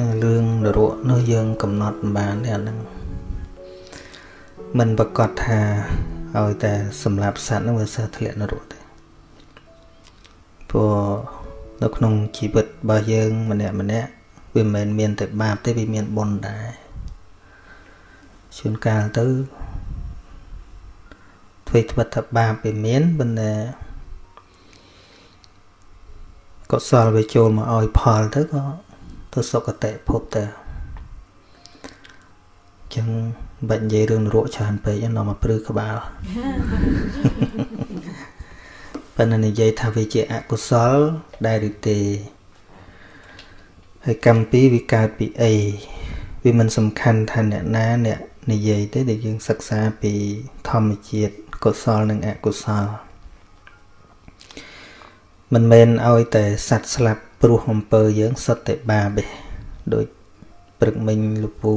នៅរឿងនរកនោះយើងកំណត់មិនបានទេអាហ្នឹងមិនប្រកាសថាឲ្យតែសម្រាប់សត្វហ្នឹងវាសើធ្លាក់នរកទេព្រោះនៅក្នុងជីវិតរបស់យើងម្នាក់ម្នាក់វាមិនមែនមានតែបាបទេវាមានបុណ្យដែរជួនកាលទៅធ្វើត្បិតថាបាបវាមានប៉ុន្តែកុសលវាចូលមកឲ្យផលទៅក៏ ទៅសុគតិភពទៅអញ្ចឹងបាច់និយាយរឿងនរកច្រើនពេកនាំមកព្រឺក្បាលប៉ុន្តែនិយាយថាវាជាអកុសលដែរឬទេហើយកម្មពីវាកើតពីអីវាមិនសំខាន់ថាអ្នកណាអ្នកនិយាយទេដែលយើងសិក្សាពីធម្មជាតិកុសលនិងអកុសលមិនមែនឲ្យតែសัตว์ស្លាប់ ព្រោះអំពើយើងសុទ្ធតែបាបទេដូចព្រឹកមិញលពូ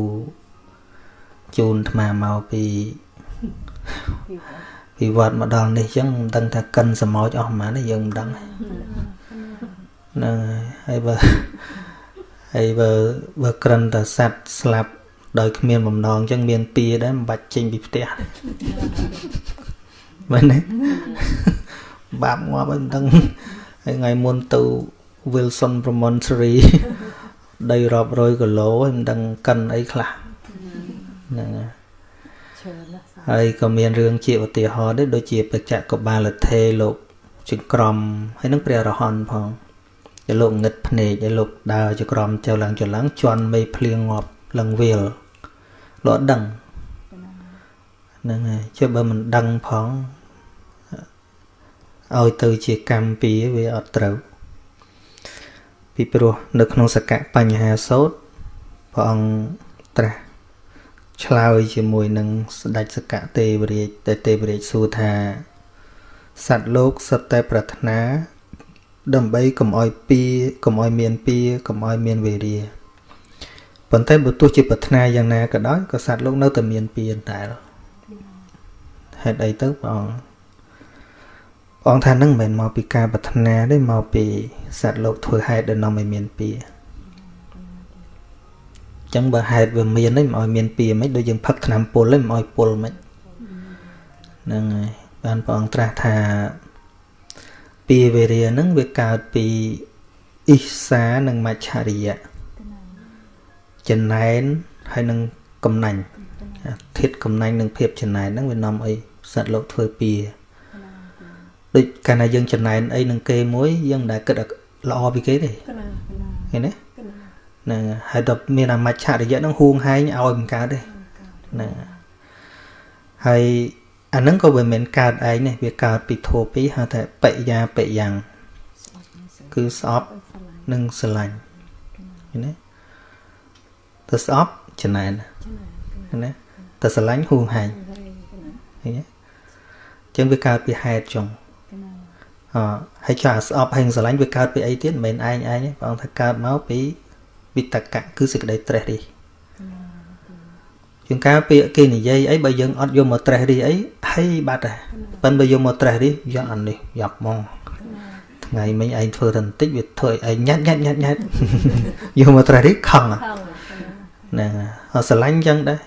ជូនអាត្មាមកពីពីវត្តមកដល់នេះចឹងមិនដឹងថាកិនសមោចអស់ប៉ុន្មានទេយើងមិនដឹងហ្នឹងហើយបើហើយបើបើក្រិនតែសัตว์ស្លាប់ដោយគ្មានបំណងចឹងមានពៀដែរមិនបាច់ចេញពីផ្ទះមែនទេបាបងាប់ហើយមិនដឹងហើយថ្ងៃមុនទៅ Wilson Promontory ដីរាប់រយគីឡូហើយមិនដឹងកិនអីខ្លះហ្នឹងហើយក៏មានរឿងជាឧទាហរណ៍ដែរដូចជាបច្ចៈកបាលថេលោកជាក្រមហើយនឹងព្រះរហន្តផងតែលោកងឹតភ្នែកហើយលោកដើរជាក្រមចៅឡើងចឡើងជន់មេភ្លៀងងាប់ឡើងវាលលោកដឹងហ្នឹងហើយចុះបើមិនដឹងផងឲ្យទៅជាកម្មពីវាអត់ត្រូវ ពីព្រោះនៅក្នុងសកបញ្ហាសោតព្រះអង្គត្រាស់ឆ្លើយជាមួយនឹងស្ដេចសកទេវរាជតែទេវរាជសួរថាសត្វលោកសុទ្ធតែប្រាថ្នា ដើម្បីកុំឲ្យពៀកុំឲ្យមានពៀកុំឲ្យមានវេរាប៉ុន្តែបើទោះជាប្រាថ្នាយ៉ាងណាក៏ដោយក៏សត្វលោកនៅតែមានពៀតែហេតុអីទៅព្រះអង្គ ព្រះអង្គថានឹងមិនមែនមកពីការប្រាថ្នាទេមកពីសត្វលោកធ្វើហេតុដែលនាំឲ្យមានពៀចឹងបើហេតុវាមានហ្នឹងមិនឲ្យមានពៀមិនដូចយើងផឹកថ្នាំពុលហ្នឹងមិនឲ្យពុលមិនហ្នឹងហើយបានព្រះអង្គត្រាស់ថាពៀវេរាហ្នឹងវាកើតពីអ៊ីសានិងមច្ឆរិយៈចំណែនហើយនឹងកំណាញ់ធាតកំណាញ់និងភាពចំណែនហ្នឹងវានាំឲ្យសត្វលោកធ្វើពៀ ដូចកាលណាយើងចំណែនអីនឹងគេមួយយើងមិនដែលគិតល្អពីគេទេឃើញទេហ្នឹងហើយដល់មានអាមច្ឆរិយៈហ្នឹងហួងហែងឲ្យមិនកើតទេហ្នឹងហើយអាហ្នឹងក៏មិនមែនកើតឯងទេវាកើតពីធัวពីរហៅថាបិយាបិយ៉ាងគឺស្អប់និងស្រឡាញ់ឃើញទេទៅស្អប់ចំណែនឃើញទេទៅស្រឡាញ់ហួងហែងឃើញទេអញ្ចឹងវាកើតពីហេតុចុងអ ហើយចាស្អប់ហេងស្រឡាញ់វាកើតពីអីទៀតមិនមែនឯងឯងព្រះអង្គថាកើតមកពីវិតកៈគឺសេចក្តីត្រេះរិះជាងការពាក្យគេនិយាយអីបើយើងអត់យកមកត្រេះរិះអីហើយបាត់ហើយប៉ិនបើយកមកត្រេះរិះយកអានេះយ៉ាប់ហ្មងថ្ងៃមិញឯងធ្វើតែបន្តិចវាធ្វើឲ្យឯងញ៉ាត់ញ៉ាត់ញ៉ាត់ញ៉ាត់យកមកត្រេះរិះខឹងហ្នឹងអត់ស្រឡាញ់ចឹងដែរ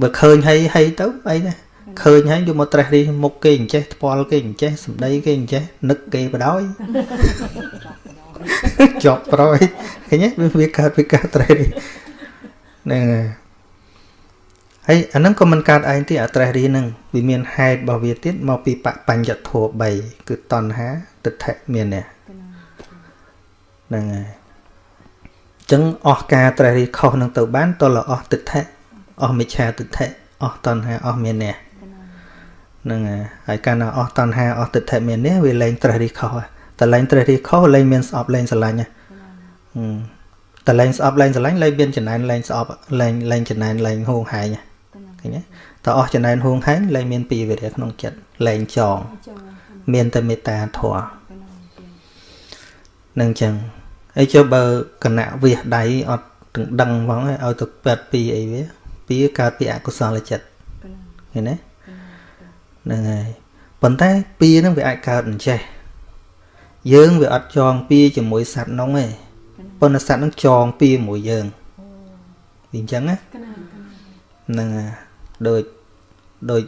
បើឃើញហើយហើយទៅអីដែរ ឃើញហើយយកមកត្រេះរិះមុខគេអញ្ចេះថ្ពាល់គេអញ្ចេះសម្ដីគេអញ្ចេះនឹកគេបដ ாய் ជាប់ប្រយឃើញទេវាកើតពីការត្រេះរិះហ្នឹងហើយអាហ្នឹងក៏មិនកើតឯងទេអាត្រេះរិះហ្នឹងវាមានហេតុរបស់វាទៀតមកពីបបញ្ញធัว3គឺតណ្ហាទិដ្ឋិមាននេះហ្នឹងហើយចឹងអស់ការត្រេះរិះខុសនឹងទៅបានតលអស់ទិដ្ឋិអស់មិច្ឆាទិដ្ឋិអស់តណ្ហាអស់មាននេះ ហ្នឹងហើយកាលណាអស់តណ្ហាអស់ទិដ្ឋិមាននេះវាលែងត្រេះរិះខុសតែលែងត្រេះរិះខុសលែងមានស្អប់លែងស្រឡាញ់តែលែងស្អប់លែងស្រឡាញ់លែងមានចំណែនលែងស្អប់លែងលែងចំណែនលែងហួងហែងឃើញទេតើអស់ចំណែនហួងហែងលែងមានពីវិរិយក្នុងចិត្តលែងចង មានតែមេត្តាធម៌នឹងចឹងហើយចុះបើគណៈវាសដៃអត់ទាំងដឹងហ្មងឲ្យទៅប៉ែតពីអីវាពីកើតពីអកុសលចិត្តឃើញទេ ហ្នឹងហើយប៉ុន្តែពីហ្នឹងវាអាចកើតអញ្ចេះយើងវាអត់ចងពីជាមួយសត្វនងទេប៉ុន្តែសត្វហ្នឹងចងពីមួយយើងវាអញ្ចឹងណាហ្នឹងដូចដូច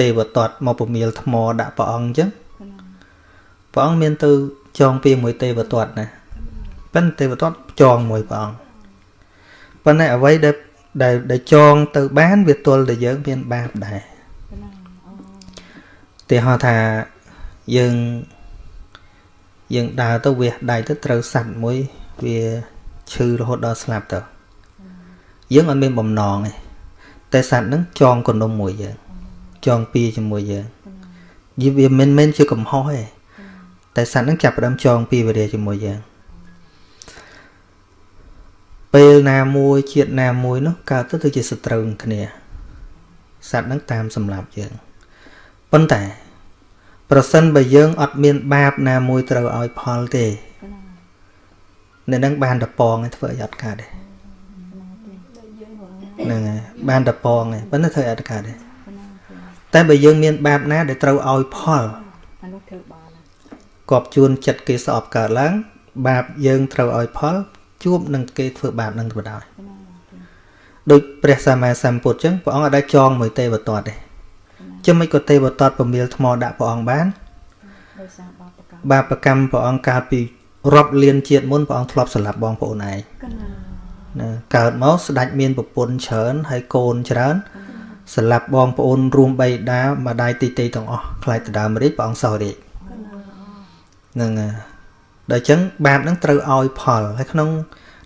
ទេវតតមកពមៀលថ្មដាក់ព្រះអង្គអញ្ចឹងព្រះអង្គមានទៅចងពីមួយទេវតតណាប៉ុន្តែទេវតតចងមួយព្រះអង្គប៉ុន្តែអ្វីដែលដែលដែលចងទៅបានវាទល់តែយើងមានបាបដែរ ទេហៅថាយើងយើងដើរទៅវះដៃទៅត្រូវសัตว์មួយវាឈឺរហូតដល់ស្លាប់ទៅយើងអត់មានបំណងទេតែសัตว์ហ្នឹងចងកណ្ដុំមួយយើងចងពីជាមួយយើងយីវាមិនមែនជាកំហុសទេតែសัตว์ហ្នឹងចាប់ផ្ដើមចងពីវរាជាមួយយើងពេលណាមួយជាតិណាមួយនោះកើតទៅទៅជាសត្រូវគ្នាសត្វហ្នឹងតាមសម្លាប់យើង ប៉ុន្តែ ប្រសិនបើយើងអត់មានបាបណាមួយត្រូវឲ្យផលទេនៅនឹងបានតប៉ងឯធ្វើឲ្យអត់កើតទេហ្នឹងហើយបានតប៉ងឯប៉ុន្តែធ្វើឲ្យអត់កើតទេតែបើយើងមានបាបណាដែលត្រូវឲ្យផលអានោះធ្វើបានគប់ជួនចិត្តគេស្អប់កើតឡើង បាបយើងត្រូវឲ្យផលជួបនឹងគេធ្វើបាបនឹងទៅដោយដូចព្រះសម្មាសម្ពុទ្ធចឹងព្រះអង្គអត់ដែលចងមួយទេវតតទេ ចឹងមិនក៏ទេវតតពមៀលថ្មដាក់ព្រះអង្គបានបាបកម្មព្រះអង្គកើតពីរាប់លានជាតិមុនព្រះអង្គធ្លាប់សម្លាប់បងប្អូនឯងណាកើតមកស្ដេចមានប្រពន្ធច្រើនហើយកូនច្រើនសម្លាប់បងប្អូនរួមបីដាម្ដាយទីទីទាំងអស់ខ្លាចទៅដើមរាជព្រះអង្គសោះរាជហ្នឹងហើយដល់អញ្ចឹងបាបហ្នឹងត្រូវឲ្យផលហើយក្នុង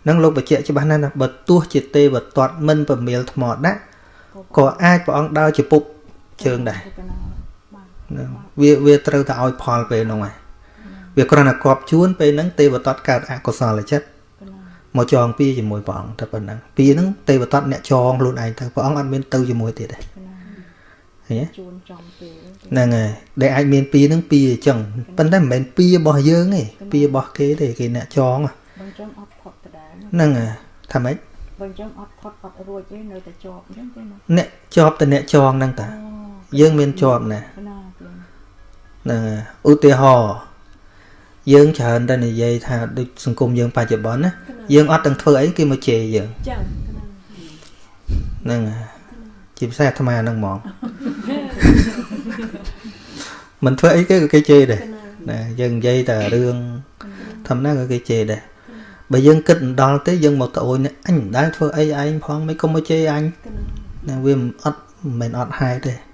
នឹងលោកបញ្ជាក់ច្បាស់ណាស់ណាបើទោះជាទេវតតមិនប្រមៀលថ្មដាក់ក៏អាចព្រះអង្គដើរជាពុក ជើងដែរវាវាត្រូវតែឲ្យផលពេលហ្នឹងហើយវាគ្រាន់តែគប់ជួនពេលហ្នឹងទេវតតកើតអកុសលចិត្តមកចងពីជាមួយព្រះអង្គតែប៉ុណ្ណឹងពីហ្នឹងទេវតតអ្នកចងខ្លួនឯងទៅព្រះអង្គអត់មានទៅជាមួយទៀតទេឃើញទេជួនចំពេលហ្នឹងហើយដែលអាចមានពីរហ្នឹងពីរអញ្ចឹងប៉ុន្តែមិនមែនពីររបស់យើងទេពីររបស់គេទេគេអ្នកចងបើអញ្ចឹងអត់ផុតដដែលហ្នឹងហើយថាម៉េចបើអញ្ចឹងអត់ផុតអត់រួចទេនៅតែជាប់អញ្ចឹងទេអ្នកជាប់តែអ្នកចងហ្នឹងតា យើងមានជាប់ណាហ្នឹងឧទាហរណ៍យើងច្រើនតែនិយាយថាដូចសង្គមយើងបច្ចុប្បន្នណាយើងអត់ទាំងធ្វើអីគេមកជេរយើងចាហ្នឹងហើយជាភាសាអាត្មាហ្នឹងហ្មងមិនធ្វើអីគេក៏គេជេរដែរណាយើងនិយាយតែរឿងធម្មតាក៏គេជេរដែរបើយើងគិតមិនដល់ទេយើងមកត្អូញអញមិនដែលធ្វើអីឯងផងមិនក៏មកជេរអញណាវាអត់មិនមែនអត់ហេតុទេ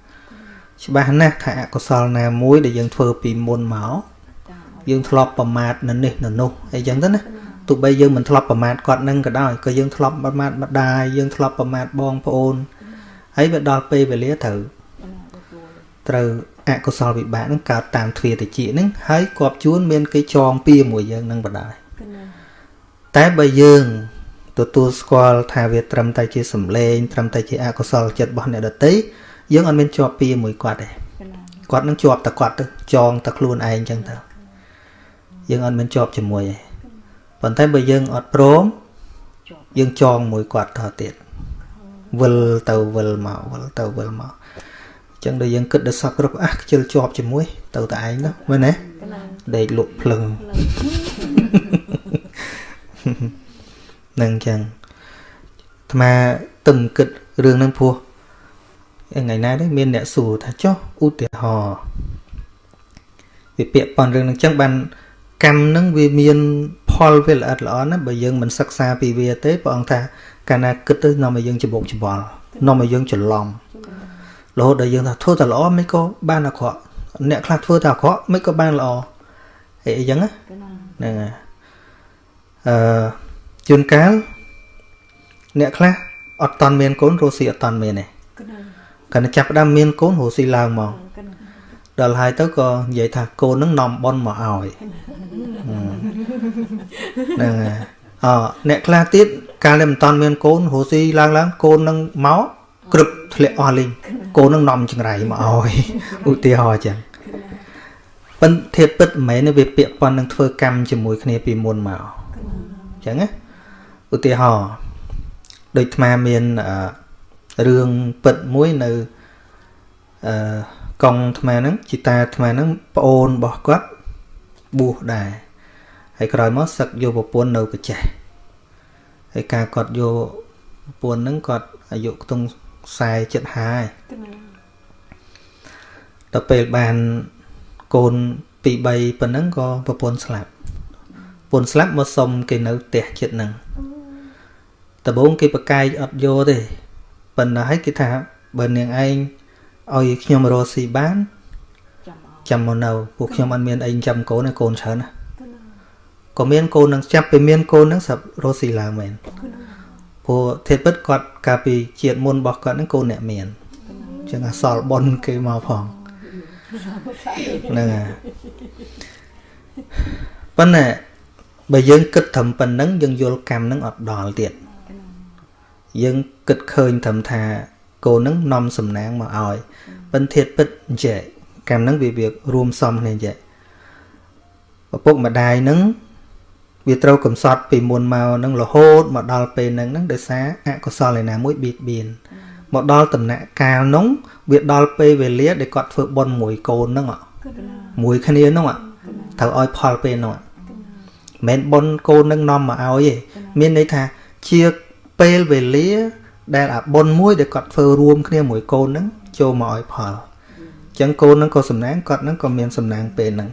ច្បាស់ណាស់ថាអកុសលណាមួយដែលយើងធ្វើពីមុនមកយើងធ្លាប់ប្រមាថនៅនេះនៅនោះអីចឹងទៅណាទោះបីយើងមិនធ្លាប់ប្រមាថគាត់នឹងក៏ដោយក៏យើងធ្លាប់ប្រមាថម្ដាយយើងធ្លាប់ប្រមាថបងប្អូនហើយវាដល់ពេលវេលាត្រូវត្រូវអកុសលវិបាកនឹងកើតតាមទ្វាតិចហ្នឹងហើយគប់ជួនមានគេចងពីមួយយើងនឹងបដាយតែបើយើងទទួលស្គាល់ថាវាត្រឹមតែជាសម្លេងត្រឹមតែជាអកុសលចិត្តរបស់អ្នកដទៃ យើងអត់មានជាប់ពីមួយគាត់ទេគាត់នឹងជាប់តែគាត់ទៅចងតែខ្លួនឯងចឹងទៅយើងអត់មានជាប់ជាមួយទេប៉ុន្តែបើយើងអត់ព្រមយើងចងមួយគាត់តទៀតវិលទៅវិលមកវិលទៅវិលមកអញ្ចឹងដល់យើងគិតដល់សពគ្រប់អះខ្ជិលជាប់ជាមួយ ទៅតែឯងនោះមែនទេដេកលក់ភ្លឹងនឹងអញ្ចឹងអាត្មាទឹមគិតរឿងហ្នឹងពោះ ថ្ងៃណាទេមានអ្នកសួរថាចុះឧទាហរណ៍វាពាក្យប៉ុនរឿងហ្នឹងអញ្ចឹងបានកម្មហ្នឹងវាមានផលវាល្អិតល្អន់ណាបើយើងមិនសិក្សាពីវាទេព្រះអង្គថាកាលណាគិតទៅនាំឲ្យយើងច្បុកច្បល់នាំឲ្យយើងច្រឡំរហូតដល់យើងថាធ្វើតែល្អមិនក៏បានអាក្រក់អ្នកខ្លះធ្វើតែអាក្រក់មិនក៏បានល្អអីអញ្ចឹងហ្នឹងហើយអឺជួនកាលអ្នកខ្លះអត់តន់មានកូនរស់ស៊ីអត់តន់មានទេ គាត់ចាប់ផ្ដើមមានកូនរស់ស៊ីឡើងមកដល់ហើយទៅក៏និយាយថាកូននឹងនាំប៉ុនមកឲ្យហ្នឹងហើយអអ្នកខ្លះទៀតកាលដែលមិនតាន់មានកូនរស់ស៊ីឡើងឡើងកូននឹងមកក្រឹបធ្លាក់អស់លេងកូននឹងនាំចង្រៃមកឲ្យឧទាហរណ៍ចឹងប៉ុន្តែធៀបពិតមិនមែនវាពាក់ព័ន្ធនឹងធ្វើកម្មជាមួយគ្នាពីមុនមកចឹងណាឧទាហរណ៍ដូចអាមាន រឿងពិតមួយនៅអឺកងអាហ្នឹងជីតាអាហ្នឹងប្អូនរបស់គាត់បួសដែហើយក្រោយមកសឹកយកប្រពន្ធនៅប្រចេះហើយការគាត់យកប្រពន្ធហ្នឹងគាត់អាយុខ្ទង់40ចិត្តហើយដល់ពេលបានកូនពី3ប៉ុណ្ណឹងក៏ប្រពន្ធស្លាប់ប្រពន្ធស្លាប់មកសុំគេនៅផ្ទះចិត្តហ្នឹងដំបូងគេប្រកែកអត់យកទេ ប៉ុន្តែឲ្យគេថាបើនាងឯងឲ្យខ្ញុំរស់ស៊ីបានចាំមកនៅពួកខ្ញុំអត់មានអីចាំកូនទេកូនច្រើនណាក៏មានកូននឹងចាប់ពីមានកូននឹងស្រាប់រស់ស៊ីឡើងមែនព្រោះធាតុពិតគាត់កាលពីជាតិមុនរបស់គាត់នឹងកូនអ្នកមានអញ្ចឹងអសល់ប៉ុនគេមកផងហ្នឹងហើយប៉ុន្តែបើយើងគិតត្រឹមប៉ុណ្្នឹងយើងយល់កម្មនឹងអត់ដល់ទៀតយើង គិតឃើញត្រឹមថាកូននឹងនាំសំណាងមកឲ្យប៉ុន្តែធាតពិតអញ្ចឹងកម្មនឹងវាវារួមសំគ្នាអញ្ចឹងឪពុកម្ដាយនឹងវាត្រូវកំសត់ពីមុនមកនឹងរហូតមកដល់ពេលហ្នឹងហ្នឹងដោយសារអកុសលឯណាមួយបៀតបៀនមកដល់ដំណាក់កាលនោះវាដល់ពេលវេលាដែលគាត់ធ្វើបន់មួយកូនហ្នឹងមួយគ្នាហ្នឹងត្រូវឲ្យផលពេលហ្នឹងមិនបន់កូននឹងនាំមកឲ្យទេមានន័យថាជាពេលវេលា ដែលអាបន់មួយដែលគាត់ធ្វើរួមគ្នាមួយកូនហ្នឹងចូលមកឲ្យផលអញ្ចឹងកូនហ្នឹងក៏សំណាងគាត់ហ្នឹងក៏មានសំណាងពេលហ្នឹង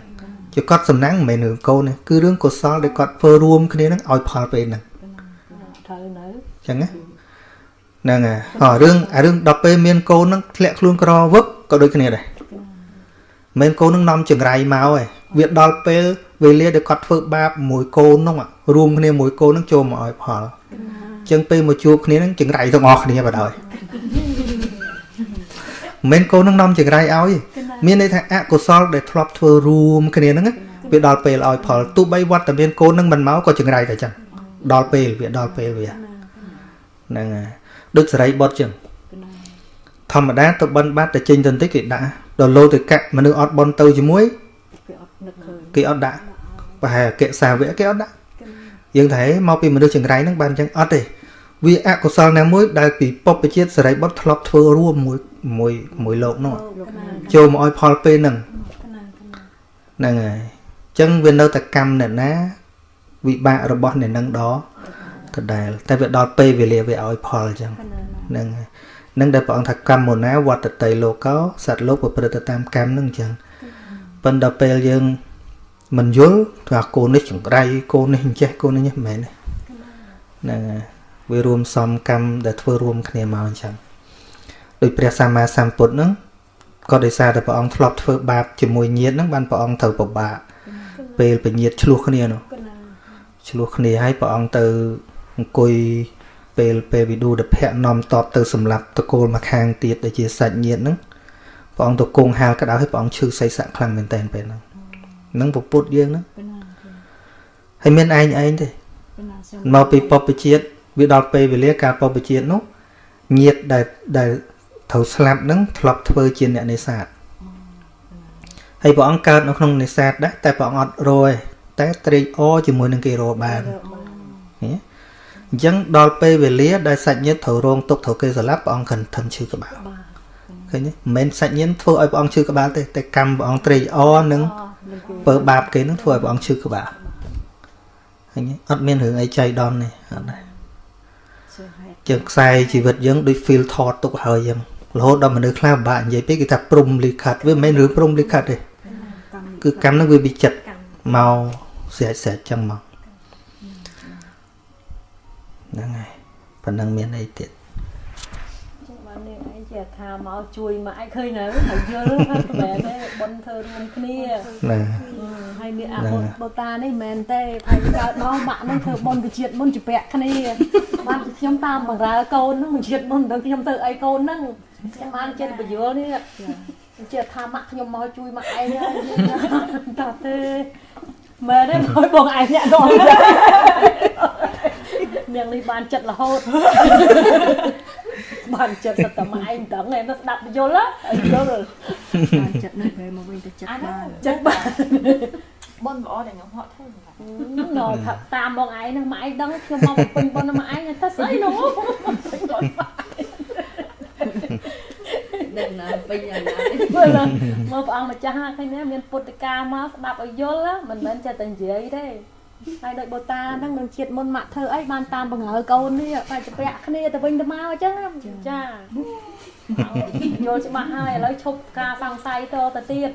ជាគាត់សំណាងមិនមែនរឿងកូនទេគឺរឿងកុសលដែលគាត់ធ្វើរួមគ្នាហ្នឹងឲ្យផលពេលហ្នឹងត្រូវនៅអញ្ចឹងណាហ្នឹងហើយអរឿងអារឿងដល់ពេលមានកូនហ្នឹងធ្លាក់ខ្លួនក្រវឹកក៏ដូចគ្នាដែរមិនកូននឹងនាំចង្រៃមកឯងវាដល់ពេលវេលាដែលគាត់ធ្វើបាបមួយកូននោះរួមគ្នាមួយកូននឹងចូលមកឲ្យផលអញ្ចឹងពេលមកជួបគ្នានឹងចង្រៃទាំងអស់គ្នាបាត់ហើយមិនកូននឹងនាំចង្រៃឲ្យ មានន័យថាអកុសលដែលធ្លាប់ធ្វើរួមគ្នាហ្នឹងវាដល់ពេលឲ្យផលទោះបីវត្តតែមានកូននឹងមិនមកក៏ចង្រៃតែចឹងដល់ពេលវាដល់ពេលវាហ្នឹងហើយដូចសេរីបុតចឹងធម្មតាទៅបិណ្ឌបាត់ទៅចេញទៅបន្តិចគេដាក់ដល់លោទៅកាក់មនុស្សអត់បន់ទៅជាមួយគេអត់នឹកឃើញគេអត់ដាក់ប្រហែលអកិសាវៈគេអត់ដាក់ យើងថាមកពីមនុស្សចង្រៃហ្នឹងបានចឹងអត់ទេវាអកុសលណាមួយដែលពីពុព្វជាតិសរិបុត្រធ្លាប់ធ្វើរួមមួយមួយមួយលោកនោះចូលមកឲ្យផលពេលហ្នឹងហ្នឹងហើយអញ្ចឹងវានៅតែកម្មអ្នកណា វិបាករបស់អ្នកនឹងដដដែលតែវាដល់ពេលវេលាវាឲ្យផលអញ្ចឹងហ្នឹងហើយនឹងដែលព្រះអង្គថាកម្មមុណាវត្តតៃលោកោសត្វលោកប្រព្រឹត្តតាមកម្មនឹងអញ្ចឹងប៉ុន្តែពេលយើង មិនយល់ថាកូននេះចង្រៃកូននេះអញ្ចេះកូននេះមិនមែនហ្នឹងហើយវារួមសំកម្មដែលធ្វើរួមគ្នាមកអញ្ចឹងដោយព្រះសម្មាសម្ពុទ្ធហ្នឹងក៏ដោយសារតែព្រះអង្គធ្លាប់ធ្វើបាបជាមួយញាតិហ្នឹងបានព្រះអង្គត្រូវពិបាកពេលពញាតឆ្លោះគ្នានោះឆ្លោះគ្នាហើយព្រះអង្គទៅអង្គុយពេលពេលវិឌូតភៈនាំតបទៅសម្លាប់តកូលមកខាងទៀតដែលជាសាច់ញាតិហ្នឹងព្រះអង្គទៅគង់ហាលក្តៅហើយព្រះអង្គឈឺសៃស័កខ្លាំងមែនតើពេលហ្នឹងហ្នឹងពពុតយើងហ្នឹងហើយមានឯងឯងទេមកពីពពជាតិវាដល់ពេលវេលាការពពជាតិនោះញាតដែលដែលត្រូវស្លាប់នឹងធ្លាប់ធ្វើជាអ្នកនេសាទហើយព្រះអង្គកើតនៅក្នុងនេសាទដែរតែព្រះអង្គអត់រយតែត្រេកអរជាមួយនឹងគេរបានអញ្ចឹងដល់ពេលវេលាដែលសាច់ញាតិត្រូវរងទុកត្រូវគេស្លាប់ព្រះអង្គខិនធំឈឺក្បាលឃើញទេមិនមែនសាច់ញាតិធ្វើឲ្យព្រះអង្គឈឺក្បាលទេតែកម្មព្រះអង្គត្រេកអរនឹង ពើបាបគេនឹងធ្វើឲ្យព្រះអង្គឈឺក្បាលឃើញទេអត់មានរឿងអីចៃដន្យទេអត់ដែរជាងខ្សែជីវិតយើងដូច feel ថតទុកហើយយ៉ាងរហូតដល់មនុស្សខ្លះពិបាកនិយាយពេកគេថាព្រំលិខិតវាមិនមែនរឿងព្រំលិខិតទេគឺកម្មនឹងវាវិចិត្រមកស្រេចស្រេចចឹងមកហ្នឹងហើយប៉ុណ្ណឹងមានអីទៀតបាន នាងឯងជាថាមកជួយមកឯងឃើញនៅហើយយល់ថាបែបទេប៉ុនធ្វើរួមគ្នាណាហើយមានអាបុតបតានេះមិនមែនទេហើយកើតមកម៉ាក់នឹងធ្វើប៉ុនវិជាតិមុនជាពាក់គ្នាបានខ្ញុំតាមបង្រើកូននឹងវិជាតិមុនទៅខ្ញុំទៅអីកូននឹងខ្ញុំបានចិត្តបញ្យល់នេះជាថាម៉ាក់ខ្ញុំមកជួយម៉ាក់ឯងតោះទេមែនទេមកបងឯងអ្នកដល់នាងនេះបានចិត្តរហូត បានចិត្តសត្វតែមកឯងដឹងឯងទៅស្ដាប់យល់ហើយយល់បានចិត្តនេះពេលមកវិញទៅចិត្តបានចិត្តបានបុនល្អតែខ្ញុំហត់ធ្វើណ៎ថាតាមមកឯងនឹងមកឯងដឹងខ្ញុំមកពេញបុនមកឯងថាស្អីនោះដឹងណាពេញយ៉ាងណាមើលមើលព្រះអង្គម្ចាស់ឃើញណាមានពុទ្ធកាមកស្ដាប់ឲ្យយល់មិនមែនចេះតែនិយាយទេ ហើយដោយបូតាហ្នឹងនឹងជាតិមុនម៉ាក់ធ្វើអីបានតាមបង្ហើកូននេះបាច់ទៅប្រាក់គ្នាទៅវិញទៅមកអញ្ចឹងចាយល់ច្បាស់ហើយឥឡូវឈប់ការសង្ស័យតទៅទៀត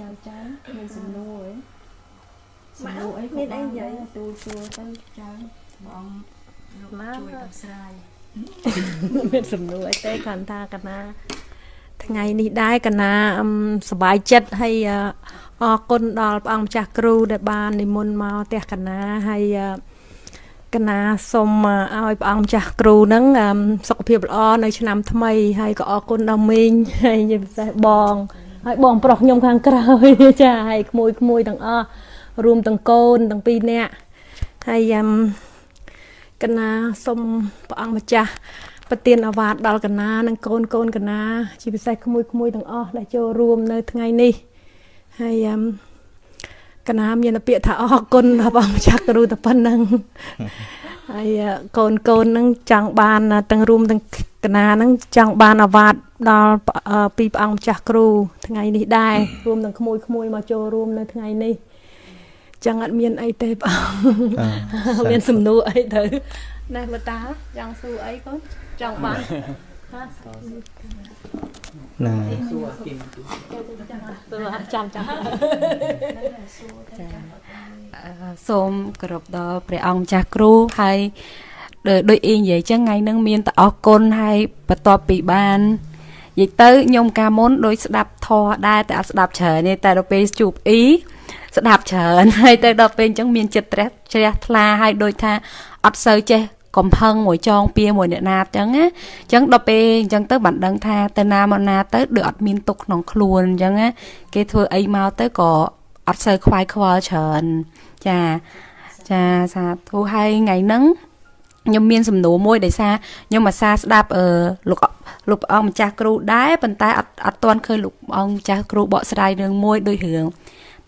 ចាំចាំមានសំណួរសំណួរអីមានអីនិយាយទូទួទៅចាំបងលោកជួយដោះស្រាយមានសំណួរអីទេគាត់ថាកណាថ្ងៃនេះដែរកណាសុបាយចិត្តហើយ អរគុណដល់ព្រះអង្គម្ចាស់គ្រូដែលបាននិមន្តមកផ្ទះកណាហើយកណាសូមឲ្យព្រះអង្គម្ចាស់គ្រូនឹងសុខភាពល្អនៅឆ្នាំថ្មីហើយក៏អរគុណដល់មីងហើយជាពិសេសបង ហើយបងប្រុសខ្ញុំខាងក្រោយចាហើយក្មួយក្មួយទាំងអស់រួមទាំងកូនទាំងពីរនាក់ហើយយ៉ាំកណាសូមព្រះអង្គម្ចាស់ប្រទានអាវាតដល់កណានិងកូនកូនកណាជាពិសេសក្មួយក្មួយទាំងអស់ដែលចូលរួមនៅថ្ងៃនេះ ហើយកណាមានពាក្យថាអរគុណដល់បងម្ចាស់គ្រូតែប៉ុណ្្នឹងហើយកូនកូននឹងចង់បានទាំងរួមទាំងកណានឹងចង់បានអាវាតដល់ពីព្រះអង្គម្ចាស់គ្រូថ្ងៃនេះដែររួមទាំងក្មួយក្មួយមកចូលរួមនៅថ្ងៃនេះចឹងអត់មានអីទេបងមានសំណួរអីទៅណែបតាចង់សួរអីកូនចង់បាន ណាសួរគីមចាំចាំសូមគោរពដល់ព្រះអង្គម្ចាស់គ្រូហើយដូចអ៊ីនិយាយចឹងថ្ងៃហ្នឹងមានតអរគុណហើយបន្ទាប់ពីបាននិយាយទៅខ្ញុំកាលមុនដូចស្ដាប់ធរដែរតែអត់ស្ដាប់ច្រើនទេតែដល់ពេលជួបអ៊ីស្ដាប់ច្រើនហើយទៅដល់ពេលអញ្ចឹងមានចិត្តត្រេះជ្រះថ្លាហើយដូចថាអត់សូវចេះ កំផឹងមួយចងពៀមួយអ្នកណាអញ្ចឹងណាអញ្ចឹងដល់ពេលអញ្ចឹងទៅបានដឹងថាទៅណាមកណាទៅដូចអត់មានទុកក្នុងខ្លួនអញ្ចឹងណាគេធ្វើអីមកទៅក៏អត់សូវខ្វាយខ្វល់ច្រើនចាចាសាធុហើយថ្ងៃហ្នឹងខ្ញុំមានសំណួរមួយដោយសារខ្ញុំអាសាស្ដាប់អឺលោកលោកអង្គម្ចាស់គ្រូដែរប៉ុន្តែអត់អត់ទាន់ឃើញលោកអង្គម្ចាស់គ្រូបកស្រាយរឿងមួយដូចរឿង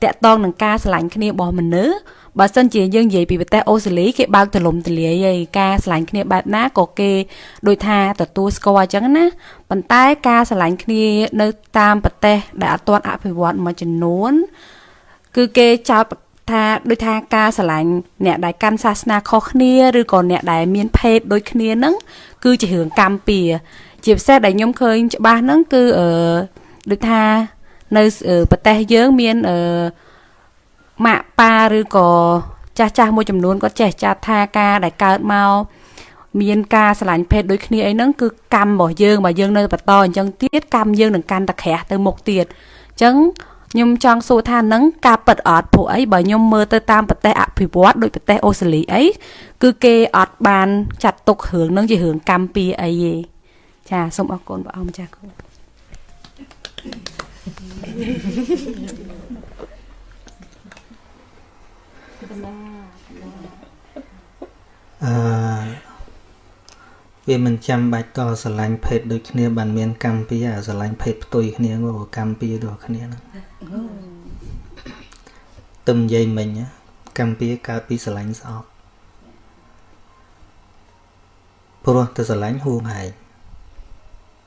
តកតងនឹងការឆ្លាញ់គ្នារបស់មនុស្សបើសិនជាយើងនិយាយពីប្រទេសអូស្ត្រាលីគេបើកទលំទលាយហើយការឆ្លាញ់គ្នាបែបណាក៏គេដូចថាទទួលស្គាល់អញ្ចឹងណាប៉ុន្តែការឆ្លាញ់គ្នានៅតាមប្រទេសដែលអត់ទាន់អភិវឌ្ឍមួយចំនួន គឺគេចោទថាដូចថាការឆ្លាញ់អ្នកដែលកាន់សាសនាខុសគ្នាឬក៏អ្នកដែលមានភេទដូចគ្នាហ្នឹងគឺជារឿងកម្មពៀជាពិសេសដែលខ្ញុំឃើញច្បាស់ហ្នឹងគឺអឺដូចថា នៅប្រទេសយើងមានអឺម៉ាក់ប៉ាឬក៏ចាស់ចាស់មួយចំនួនគាត់ចេះចាត់ថាការដែលកើតមកមានការឆ្លាញ់ភេទដូចគ្នាអីហ្នឹងគឺកម្មរបស់យើងបើយើងនៅបន្តអញ្ចឹងទៀតកម្មយើងនឹងកាន់តែក្រាស់ទៅមុខទៀតអញ្ចឹងខ្ញុំចង់សួរថានឹងការប៉ັດអត់ព្រោះអីបើខ្ញុំមើលទៅតាមប្រទេសអភិវឌ្ឍដូចប្រទេសអូស្ត្រាលីអីគឺគេអត់បានចាត់ទុករឿងនឹងជារឿងកម្មពីអីទេចាសូមអរគុណព្រះអង្គម្ចាស់គ្រូ អឺវាមិនចាំបាច់តស្រឡាញ់ភេទដូចគ្នាបានមានកម្មពីអាស្រឡាញ់ភេទផ្ទុយគ្នាមកកម្មពីដូចគ្នាហ្នឹងទឹមនិយាយមិញកម្មពីកើតពីស្រឡាញ់ស្អប់ព្រោះទៅស្រឡាញ់ហួងហែង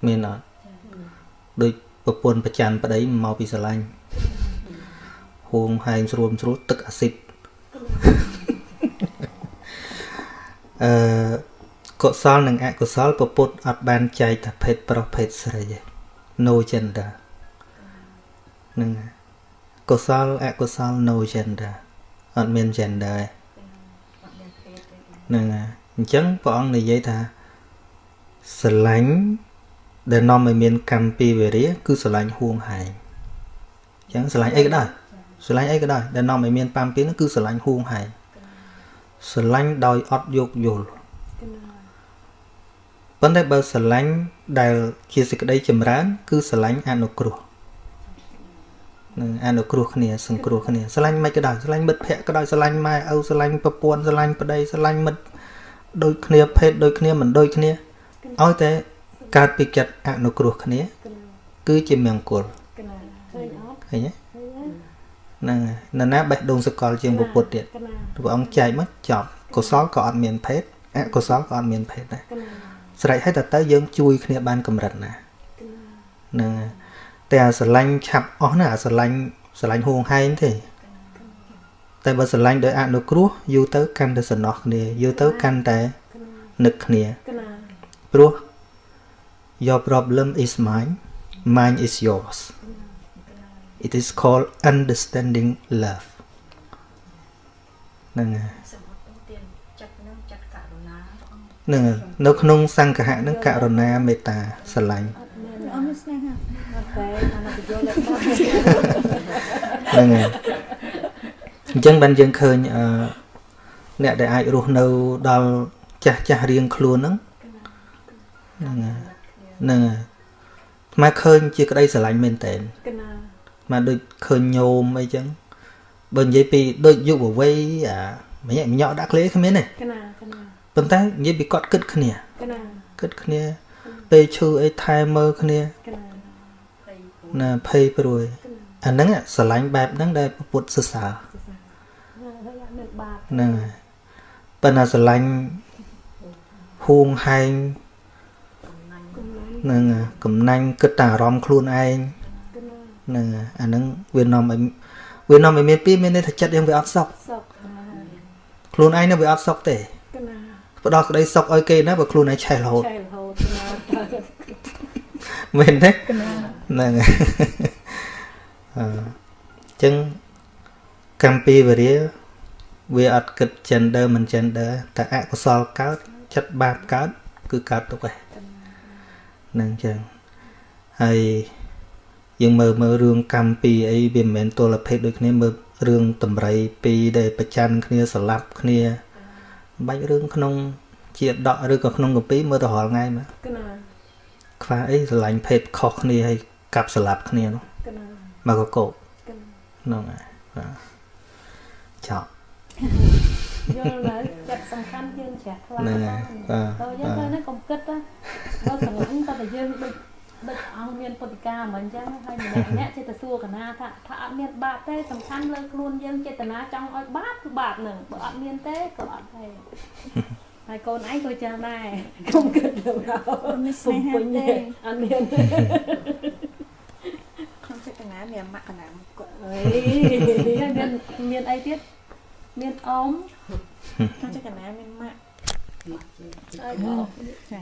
មានអត់ដូច ប្រពន្ធប្រច័នប្តីមកពីស្រឡាញ់ហួងហែងស្រួលស្រួលទឹកអាស៊ីតអឺកុសលនិងអកុសលពពុទ្ធអត់បានចែកថាភេទប្រុសភេទស្រីទេ no gender នឹងកុសលអកុសល no gender អត់មាន gender ទេនឹងអញ្ចឹងព្រះអង្គនិយាយថាស្រឡាញ់ ដែលនាំឲ្យមានកម្មពីវេរាគឺស្រឡាញ់ហួងហែងអញ្ចឹងស្រឡាញ់អីក៏ដោយស្រឡាញ់អីក៏ដោយដែលនាំឲ្យមានប៉ាំពីនោះគឺស្រឡាញ់ហួងហែងស្រឡាញ់ដោយអត់យោគយល់ប៉ុន្តែបើស្រឡាញ់ដែលជាសេចក្តីចម្រើន គឺស្រឡាញ់អនុគ្រោះនឹងអនុគ្រោះគ្នាសង្គ្រោះគ្នាស្រឡាញ់មិនក៏ដោយស្រឡាញ់មិត្តភ័ក្តិក៏ដោយស្រឡាញ់ម៉ែឪស្រឡាញ់ប្រពន្ធស្រឡាញ់ប្តីស្រឡាញ់មិត្តដូចគ្នាភេទដូចគ្នាមិនដូចគ្នាឲ្យតែ កើតពីចិត្តអនុគ្រោះគ្នា គឺជាមង្គលឃើញទេហ្នឹងនរណាបេះដូងសកលជាងពុទ្ធទៀតព្រះអង្គចែកមកចប់កុសលក៏អត់មានភេទអកុសលក៏អត់មានភេទដែរស្រេចហើយតើទៅយើងជួយគ្នាបានកម្រិតណាហ្នឹងតែអាស្រឡាញ់ឆាប់អស់ណាអាស្រឡាញ់ស្រឡាញ់ហួងហែងទេតែបើស្រឡាញ់ដោយអនុគ្រោះយូរទៅកាន់តែសំណោះគ្នាយូរទៅកាន់តែនឹកគ្នាព្រោះ your problem is mine mine is yours it is called understanding love ហ្នឹងហើយហ្នឹងនៅក្នុងសង្ឃៈហ្នឹងករុណាមេត្តាស្រឡាញ់អត់មានស្នេហាអត់ទេអានបញ្យល់ហ្នឹងហើយអញ្ចឹងបានយើងឃើញអឺអ្នកដែលអាចរស់នៅដល់ចាស់ចាស់រៀងខ្លួនហ្នឹងហ្នឹងហ្នឹងមកឃើញជាក្តីស្រឡាញ់មែនតើមកដូចឃើញញោមអីចឹងបើនិយាយពីដូចយុវវ័យអាម្នាក់ម្នាក់ដាក់ក្លេគ្មានទេកណាកណាប៉ុន្តែនិយាយពីគាត់គិតគ្នាកណាគិតគ្នា ពេលឈឺអីថែមើលគ្នាកណាណាភ័យព្រួយអាហ្នឹងស្រឡាញ់បែបហ្នឹងដែលពុទ្ធសរសើរហ្នឹងហើយប៉ុន្តែស្រឡាញ់ហួងហែង នឹងកំណាញ់គិតតែអារម្មណ៍ខ្លួនឯងនឹងអាហ្នឹងវានាំឲ្យវានាំឲ្យមានពីមានន័យថាចិត្តយើងវាអត់សុខខ្លួនឯងនឹងវាអត់សុខទេផ្ដោតក្តីសុខឲ្យគេណាបើខ្លួនឯងឆេះរហូតឆេះរហូតមែនទេហ្នឹងអញ្ចឹងកម្ពីវរាវាអត់គិត gender មិន gender តែអកុសលកើតចិត្តបាបកើតគឺកើតទុកឯង ហ្នឹងចឹងហើយយើងមើលមើលរឿងកម្មពីអីវាមិនមែនទល់ភេទដូចគ្នាមើលរឿងតម្រៃពីរដែលប្រច័នគ្នាស្លាប់គ្នាបាច់រឿងក្នុង ជាដកឬក៏ក្នុងកម្ពីមើលទៅរាល់ថ្ងៃមកខ្វះអីស្រឡាញ់ភេទខុសគ្នាហើយកាប់ស្លាប់គ្នានោះមកកកោហ្នឹងហើយបាទចប់ យល់ហើយចិត្តសំខាន់យើងជ្រះថ្លាហ្នឹងហើយបាទទៅយើងទៅនេះកុំគិតណាបើស្រឡាញ់តែតែយើងដូចដូចអង្គមានពុទ្ធិកាមិនអញ្ចឹងហើយម្នាក់ម្នាក់ចេះតែសួរកណាថាថាអត់មានបាបទេសំខាន់លើខ្លួនយើងចេតនាចង់ឲ្យបាបគឺបាបនឹងបើអត់មានទេក៏អត់ទេហើយកូនឯងក៏ចឹងដែរកុំគិតទៅដល់មានស្នេហាទេអត់មានក្នុងចេតនាមានមកកណាគាត់អីមានមានអីទៀត មានអមក្នុងចេតនាមានម៉ាក់អើចា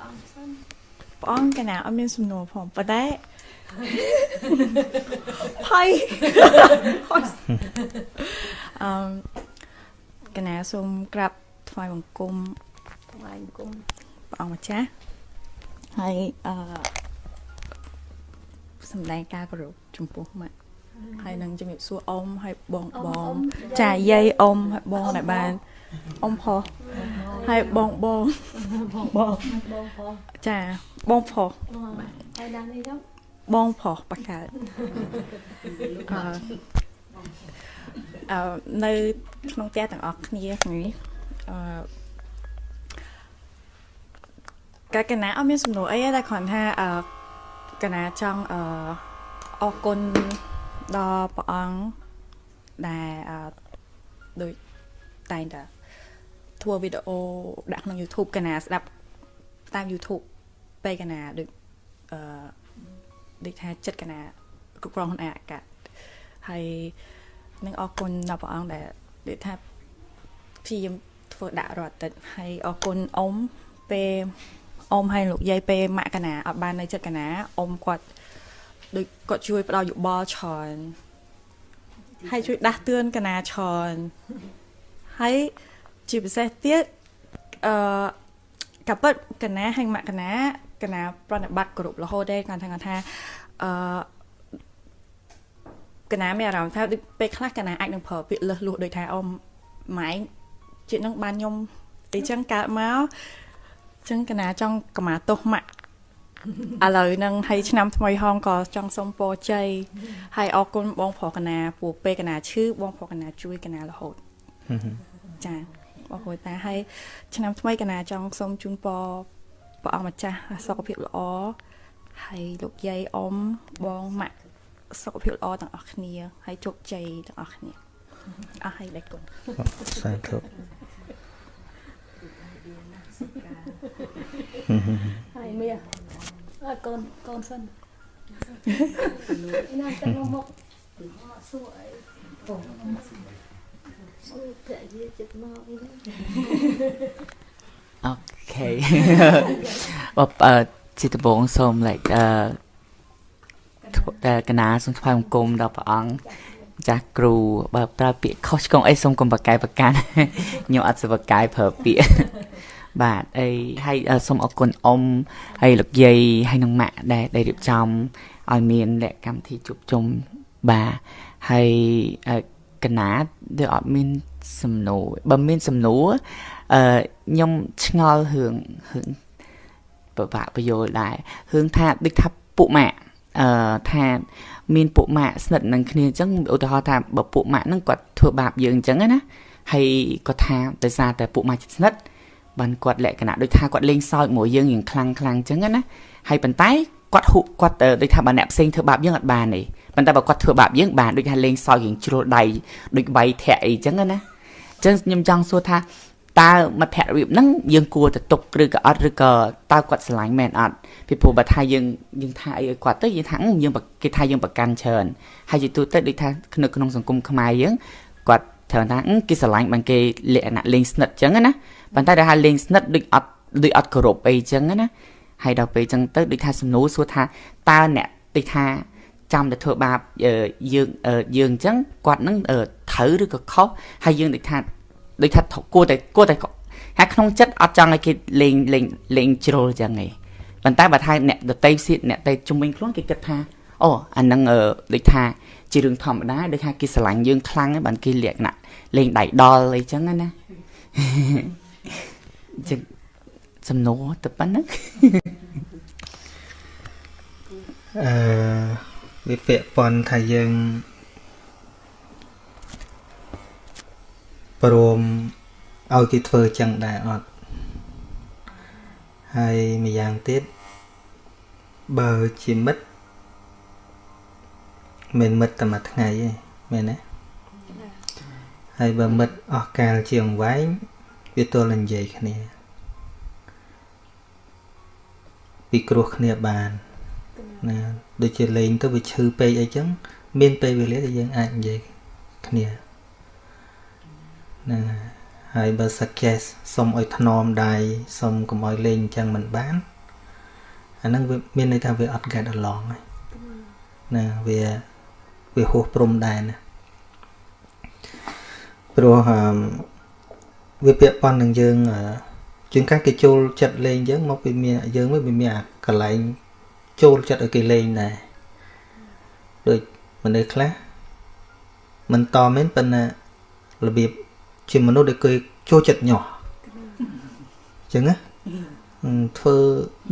អង្គសិនព្រះអង្គកណាអត់មានសំណួរផងប៉ុន្តែផៃអឺកណាសូមក្រាបថ្វាយបង្គំថ្វាយបង្គំព្រះអង្គម្ចាស់ហើយអឺសម្ដែងការគោរពចំពោះម៉ាក់ ហើយនឹងជំរាបសួរអ៊ំហើយបងបងចាយាយអ៊ំហើយបងដែលបានអ៊ំផុសហើយបងបងបងបងបងផុសចាបងផុសហើយដល់នេះទៅបងផុសបកើតអឺអឺនៅក្នុងផ្ទះទាំងអស់គ្នានេះអឺកាកណាអត់មានសំណួរអីទេតែគ្រាន់ថាអឺកណាចង់អឺអរគុណ ដល់ព្រះអង្គដែលអឺដូចតែងតែធ្វើវីដេអូដាក់ក្នុង YouTube កណាស្ដាប់តាម YouTube ពេលកណាដូចអឺដូចថាចិត្តកណាគ្រប់គ្រងខ្លួនឯងអាកាសហើយនឹងអរគុណដល់ព្រះអង្គដែលដូចថាព្យាយាមធ្វើដាក់រាល់អាទិត្យហើយអរគុណអ៊ំពេលអ៊ំហើយលោកយាយពេលម៉ាក់កណាអត់បាននៅចិត្តកណាអ៊ំគាត់ ដូចគាត់ជួយផ្ដល់យោបល់ច្រើនហើយជួយដាស់តឿនកណាច្រើនហើយជាពិសេសទៀតអឺកាពិតកណាហើយម៉ាក់កណាកណាប្រណិប័តគ្រប់រហូតដែរគាត់ថាគាត់ថាអឺកណាមានអារម្មណ៍ថាពេលខ្លះកណាអាចនឹងប្រើពាក្យលឹះលួសដូចថាអ៊ំម៉ែជាតិនឹងបានខ្ញុំអីចឹងកើតមកចឹងកណាចង់កម្មាទោសម៉ាក់ ឥឡូវហ្នឹងហើយឆ្នាំថ្មីហងក៏ចង់សុំពរជ័យហើយអរគុណបងប្រុសកណាព្រោះពេលកណាឈឺបងប្រុសកណាជួយកណារហូតចាបងប្អូនតាហើយឆ្នាំថ្មីកណាចង់សូមជូនពរព្រះអង្គម្ចាស់សុខភាពល្អហើយលោកយាយអ៊ំបងម៉ាក់សុខភាពល្អទាំងអស់គ្នា ហើយជោគជ័យទាំងអស់គ្នាអស់ហើយដេកគុណសាធុហើយមី អើកូនកូនសិនណាចាំមកសួរអីអូសួរតែយាចិត្តមកអីអូខេបបអឺជាដំបងសូម like អឺតែកណាសូមថ្វាយបង្គំដល់ព្រះអង្គចាស់គ្រូបើប្រើពាក្យខុសឆ្គងអីសូមកុំបកកាយបកានខ្ញុំអត់សុបកាយប្រើពាក្យ បាទអីហើយសូមអរគុណអ៊ំហើយលោកយាយហើយនឹងម៉ាក់ដែលដែលរៀបចំឲ្យមានលក្ខកម្មវិធីជួបជុំបាទហើយកណាដែលអត់មានសំណួរបើមានសំណួរអឺខ្ញុំឆ្ងល់រឿងរឿងពិបាកបញ្យល់ដែររឿងថាដូចថាពួកម៉ាក់អឺថាមានពួកម៉ាក់ស្និទ្ធនឹងគ្នាអញ្ចឹងឧទាហរណ៍ថាបើពួកម៉ាក់ហ្នឹងគាត់ធ្វើបាបយើងអញ្ចឹងណាហើយគាត់ថាដោយសារតែពួកម៉ាក់ចិត្តស្និទ្ធ បានគាត់លក្ខណៈដូចថាគាត់លេងសើចមួយយើងរៀងខ្លាំងខ្លាំងអញ្ចឹងណាហើយប៉ុន្តែគាត់ហុគាត់ដូចថាបើអ្នកផ្សេងធ្វើបាបយើងអត់បានទេប៉ុន្តែបើគាត់ធ្វើបាបយើងបានដូចថាលេងសើចរៀងជ្រុលដៃដូចបៃធាក់អីអញ្ចឹងណាអញ្ចឹងខ្ញុំចង់សួរថាតើមិត្តភក្តិរបៀបហ្នឹងយើងគួរទៅទុកឬក៏អត់ឬក៏តើគាត់ស្រឡាញ់មែនអត់ពីព្រោះបើថាយើងយើងថាអីឲ្យគាត់ទៅយើងថាយើងគេថាយើងប្រកាន់ច្រើនហើយជាទូទៅដូចថានៅក្នុងសង្គមខ្មែរយើងគាត់ត្រូវថាគេស្រឡាញ់បានគេលក្ខណៈលេងស្និទ្ធអញ្ចឹងណា ប៉ុន្តែដល់ថាលេងស្និទ្ធដូចអត់ដូចអត់គោរពអីអញ្ចឹងណាហើយដល់ពេលអញ្ចឹងទៅដូចថាសំណួរសួរថាតើអ្នកដូចថាចាំតែធ្វើបាបយើងយើងអញ្ចឹងគាត់នឹងត្រូវឬក៏ខុសហើយយើងដូចថាដូចថាគួរតែគួរតែហើយក្នុងចិត្តអត់ចង់ឲ្យគេលេងលេងលេងជ្រុលអញ្ចឹងឯងប៉ុន្តែបើថាអ្នកដតីសៀតអ្នកដតីជំនាញខ្លួនគេគិតថាអូអានឹងដូចថាជារឿងធម្មតាដូចថាគេស្រឡាញ់យើងខ្លាំងបានគេលក្ខណៈលេងដៃដល់អីចឹងណា ចឹងសំណួរទៅប៉ុណ្ណឹងអឺវាពាក់ព័ន្ធថាយើងព្រមឲ្យគេធ្វើចឹងដែរអត់ហើយម្យ៉ាងទៀតបើជាមិត្តមិនមិត្តតែមួយថ្ងៃទេមែនទេហើយបើមិត្តអស់កាលជាងវែង វាទល់នឹងនិយាយគ្នា ពីគ្រោះគ្នាបានណាដូចជាលេងទៅវាឈឺពេកអីចឹងមានពេលវេលាដែលយើងអាចនិយាយគ្នាណាហើយបើ suggest សុំឲ្យថ្នមដៃសុំកុំឲ្យលេងអញ្ចឹងមិនបានអាហ្នឹងវាមានន័យថាវាអត់ get along ហើយណាវាវាហួសព្រំដែនណាព្រោះ វាពាក់ព័ន្ធនឹងយើងជាងកាសគេចូលចិត្តលេងយើងមកវាមានយើងវាមានអាកន្លែងចូលចិត្តឲ្យគេលេងដែរដូចមនុស្សខ្លះមិនតមែនប៉ុន្តែរបៀបជាមនុស្សដែលគេចូលចិត្តញាស់អញ្ចឹងណាធ្វើ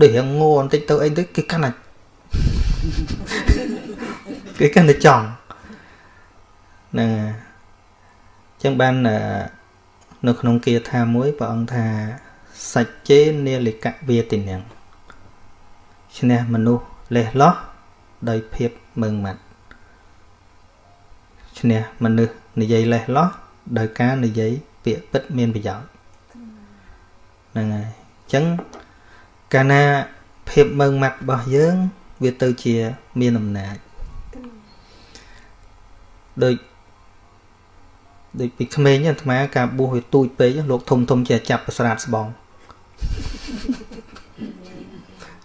ដូចរៀងងន់បន្តិចទៅអីទៅគេកាន់តែគេកាន់តែចង់ហ្នឹងអញ្ចឹងបាន នៅក្នុងគាថាមួយព្រះអង្គថាសច្ចេនាលិកវាទិនាងឈ្នះមនុស្សលេះលោះដោយភាពមើងម៉ាត់ឈ្នះមនុស្សនិយាយលេះលោះដោយការនិយាយពាក្យពិតមានប្រយោជន៍ហ្នឹងហើយអញ្ចឹងកាលណាភាពមើងម៉ាត់របស់យើង វាទៅជាមានអំណាចដូច ដូចពីក្មេងអាត្មាការបួសវាទូចពេកលោកធំធំជាចាប់ប្រស្រាតស្បង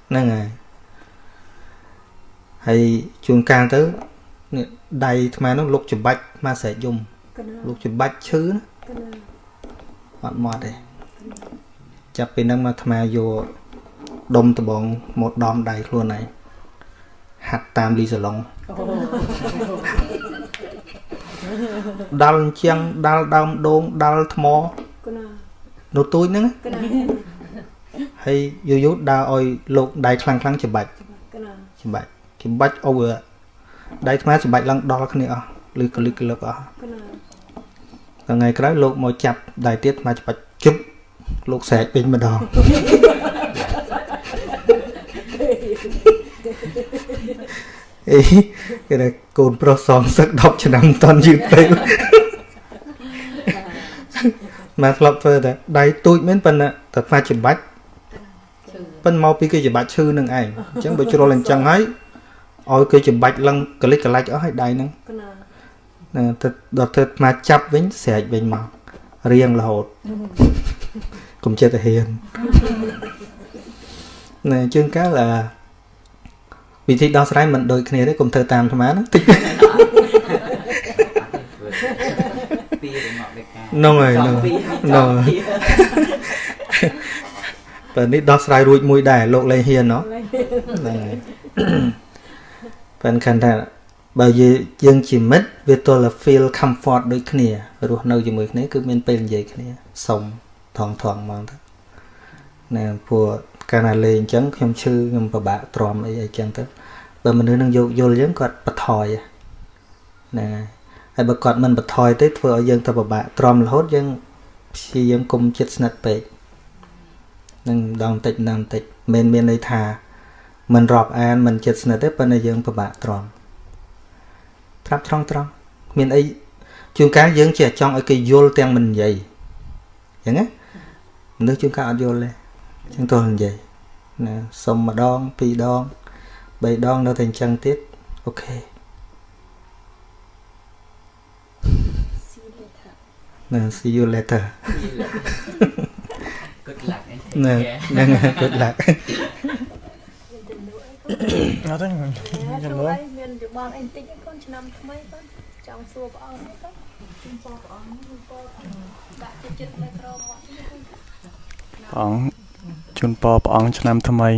ហ្នឹងហើយហើយជួនកាលទៅនេះដៃអាត្មានោះលោកច្បាច់អាត្មាស្រែកយំលោកច្បាច់ឈឺណាអត់មកទេចាប់ពីហ្នឹងមកអាត្មាយកដុំដបងមកដំដៃខ្លួនឯងហាត់តាមលីសាឡុង ដាល់ជាងដាល់ដើមដូងដាល់ថ្មនៅទូចហ្នឹងហើយយូរយូរដើរឲ្យលោកដៃខ្លាំងខ្លាំងច្បាច់ច្បាច់ច្បាច់អូដៃថ្មច្បាច់ឡើងដល់គ្នាអស់ឬកលឹកកលឹកអស់ថ្ងៃក្រោយលោកមកចាប់ដៃទៀតថ្មច្បាច់ជប់លោកស្រែកពេញម្ដង អេគេថាកូនប្រុសសងសឹក10ឆ្នាំតន់យឺតពេកមកធ្លាប់ធ្វើតែដៃទូចមែនប៉ុន្តែតែថ្មច្បាច់ប៉ុន្តែមកពីគេច្បាច់ឈឺនឹងឯងអញ្ចឹងបើជ្រុលអញ្ចឹងហើយឲ្យគេច្បាច់ឡើងកលិចកលាច់អស់ហើយដៃហ្នឹងណាទៅដល់ទៅមកចាប់វិញស្រែកវិញមករៀងរហូតកុំចិត្តទៅហ៊ានណែជាងកាលអា វិធីដោះស្រាយមិនដូចគ្នាទេកុំធ្វើតាមអាត្មាណាតិចពីរមកដូចកានោះហើយនោះនោះតែនេះដោះស្រាយរួចមួយដែរលោកលេងហ៊ានណោះហ្នឹងហើយប៉ិនខានថាបើយើងជាមិត្តវាទល់តែ feel comfort ដូចគ្នារស់នៅជាមួយគ្នាគឺមានពេលនិយាយគ្នាសុំថងថងហ្មងទៅណែពួក កាលណាលេងអញ្ចឹងខ្ញុំឈឺខ្ញុំពិបាកទ្រាំអីអីចឹងទៅបើមនុស្សនឹងយកយល់យើងគាត់បថយណាហើយបើគាត់មិនបថយទេធ្វើឲ្យយើងទៅពិបាកទ្រាំរហូតយើងព្យាយាមគុំចិត្តស្និទ្ធពេកនឹងដងតិចម្ដងតិចមិនមានន័យថាមិនរាប់អានមិនចិត្តស្និទ្ធទេប៉ុន្តែយើងពិបាកទ្រាំត្រាប់ត្រង់ត្រង់មានអីជួនកាលយើងជាចង់ឲ្យគេយល់ទាំងមិននិយាយអញ្ចឹងណាមនុស្សជួនកាលអត់យល់ទេអញ្ចឹងទោះនិយាយណាសុំម្ដងពីរដងបីដងនៅតែអញ្ចឹងទៀតអូខេណា see you later good luck ណាហ្នឹង good luck អត់ទេចំនួនមានយោបល់អីបន្តិចកូនឆ្នាំថ្មីកូនចង់សួរព្រះអង្គទៅជូនពរព្រះអង្គជូនពរដាក់ចិត្តចិត្តនៅក្រមកព្រះអង្គ ជូនពរព្រះអង្គឆ្នាំថ្មី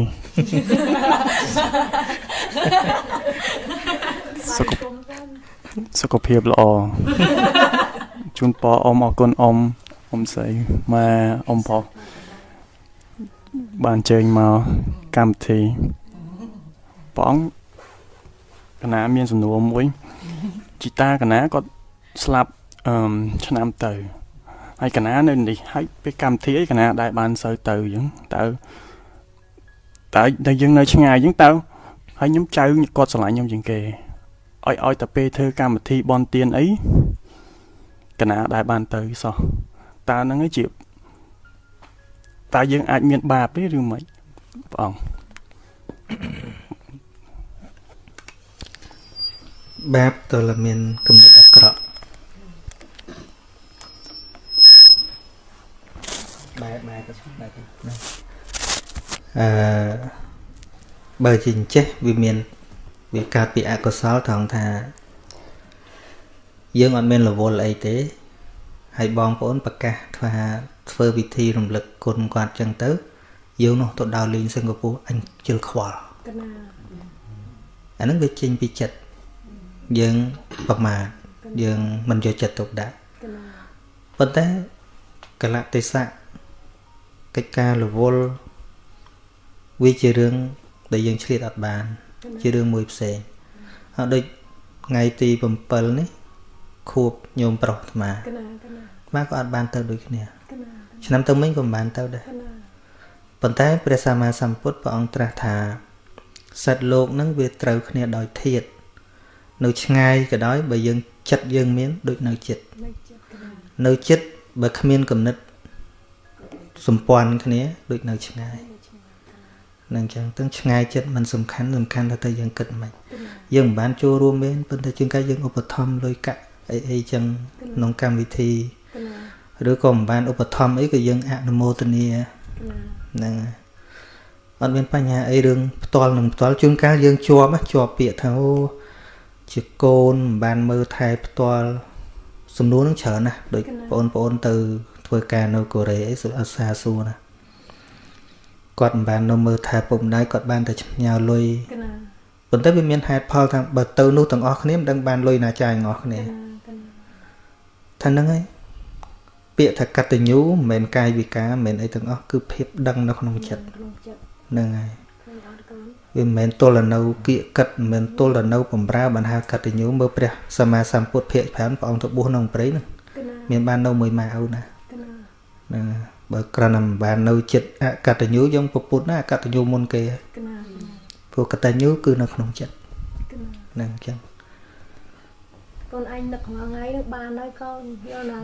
សុខសុខភាពល្អជូនពរអ៊ំអរគុណអ៊ំអ៊ំស្រីម៉ែអ៊ំផងបានជើញមកកម្មវិធីព្រះអង្គកណាមានសំណួរមួយជីតាកណាគាត់ស្លាប់អឺឆ្នាំទៅ ហើយកណានៅនេះហើយពេលកម្មវិធីអីកណាដែលបានសូវទៅអញ្ចឹងតើតើតែយើងនៅឆ្ងាយអញ្ចឹងតើហើយខ្ញុំចៅគាត់ស្រឡាញ់ខ្ញុំជាងគេឲ្យឲ្យតែពេលធ្វើកម្មវិធីបនទៀនអីកណាដែលបានទៅសោះតើហ្នឹងឯងជាតើយើងអាចមានបាបទេឬមិនព្រះអង្គបាបតើមានគំនិតអាក្រក់ បែបបែបទៅបែបទៅអឺបើជាអញ្ចេះវាមានវាកើតពីអកុសលត្រង់ថា យើងអត់មានរវល់អីទេ ហើយបងប្អូនប្រកាសថាធ្វើវិធីរំលឹកគុណគាត់ចឹងទៅយើងនោះទៅដល់លេងសិង្ហបុរីអញជិលខ្វល់កណាអានឹងវាចេញពីចិត្តយើងប្រមាទយើងមិនយកចិត្តទុកដាក់ប៉ុន្តែកលៈទេសៈ កិច្ចការរវល់វាជារឿងដែលយើងឆ្លៀតអត់បាន ជារឿងមួយផ្សេងហើយដូចថ្ងៃទី7នេះខួបញោមប្រុសអាត្មាអាត្មាក៏អត់បានទៅដូចគ្នាឆ្នាំទៅមិញក៏មិនបានទៅដែរប៉ុន្តែព្រះសម្មាសម្ពុទ្ធព្រះអង្គត្រាស់ថាសិទ្ធលោកនឹងវាត្រូវគ្នាដោយធាតនៅឆ្ងាយក៏ដោយបើយើងចិត្តយើងមានដូចនៅចិត្តនៅចិត្តបើគ្មានគំនិត សម្ព័ន្ធគ្នាដូចនៅឆ្ងាយនឹងចឹងទាំងឆ្ងាយចិត្តมันសំខាន់សំខាន់ថាទៅយើងគិតមិនយើងមិនបានចូលរួមមែនប៉ុន្តែជាងកាយយើងឧបត្ថម្ភលុយកាក់អីអីចឹងក្នុងកម្មវិធីឬក៏មិនបានឧបត្ថម្ភអីក៏យើងអនុមោទនាហ្នឹងអត់មានបញ្ហាអីរឿងផ្ទាល់នឹងផ្ទាល់ជួនកាលយើងជាប់ជាប់ពាក្យថាអូជាកូនមិនបានមើលថែផ្ទាល់សំណួរនឹងច្រើនណាស់ដូចបងប្អូនទៅ ធ្វើការនៅកូរ៉េអីសុអសាសួរណាគាត់មិនបាននៅមើលថែពុកម្ដាយគាត់បានតែញ៉ាវលុយប៉ុន្តែវាមានហេតុផលថាបើទៅនោះទាំងអស់គ្នាមិនដឹងបានលុយណាចាយទាំងអស់គ្នាថាហ្នឹងហើយពាក្យថាកតញ្ញូមិនមែនកាយវិការមិនមែនអីទាំងអស់គឺភាពដឹងនៅក្នុងចិត្តហ្នឹងហើយវាមិនមែនទល់នៅគៀកកិតមិនមែនទល់នៅបំរើបានហៅកតញ្ញូមើលព្រះសម្មាសម្ពុទ្ធភាគ5ព្រះអង្គទៅបួសក្នុងព្រៃហ្នឹងមានបាននៅមួយម៉ាឪណា ហ្នឹងបើក្រណមិនបាននៅចិត្តអកតញ្ញូយើងពុទ្ធណាអកតញ្ញូមុនគេព្រោះកតញ្ញូគឺនៅក្នុងចិត្តហ្នឹងអញ្ចឹងកូនឯងនឹកថ្ងៃហ្នឹងបានហើយកូនយល់នៅ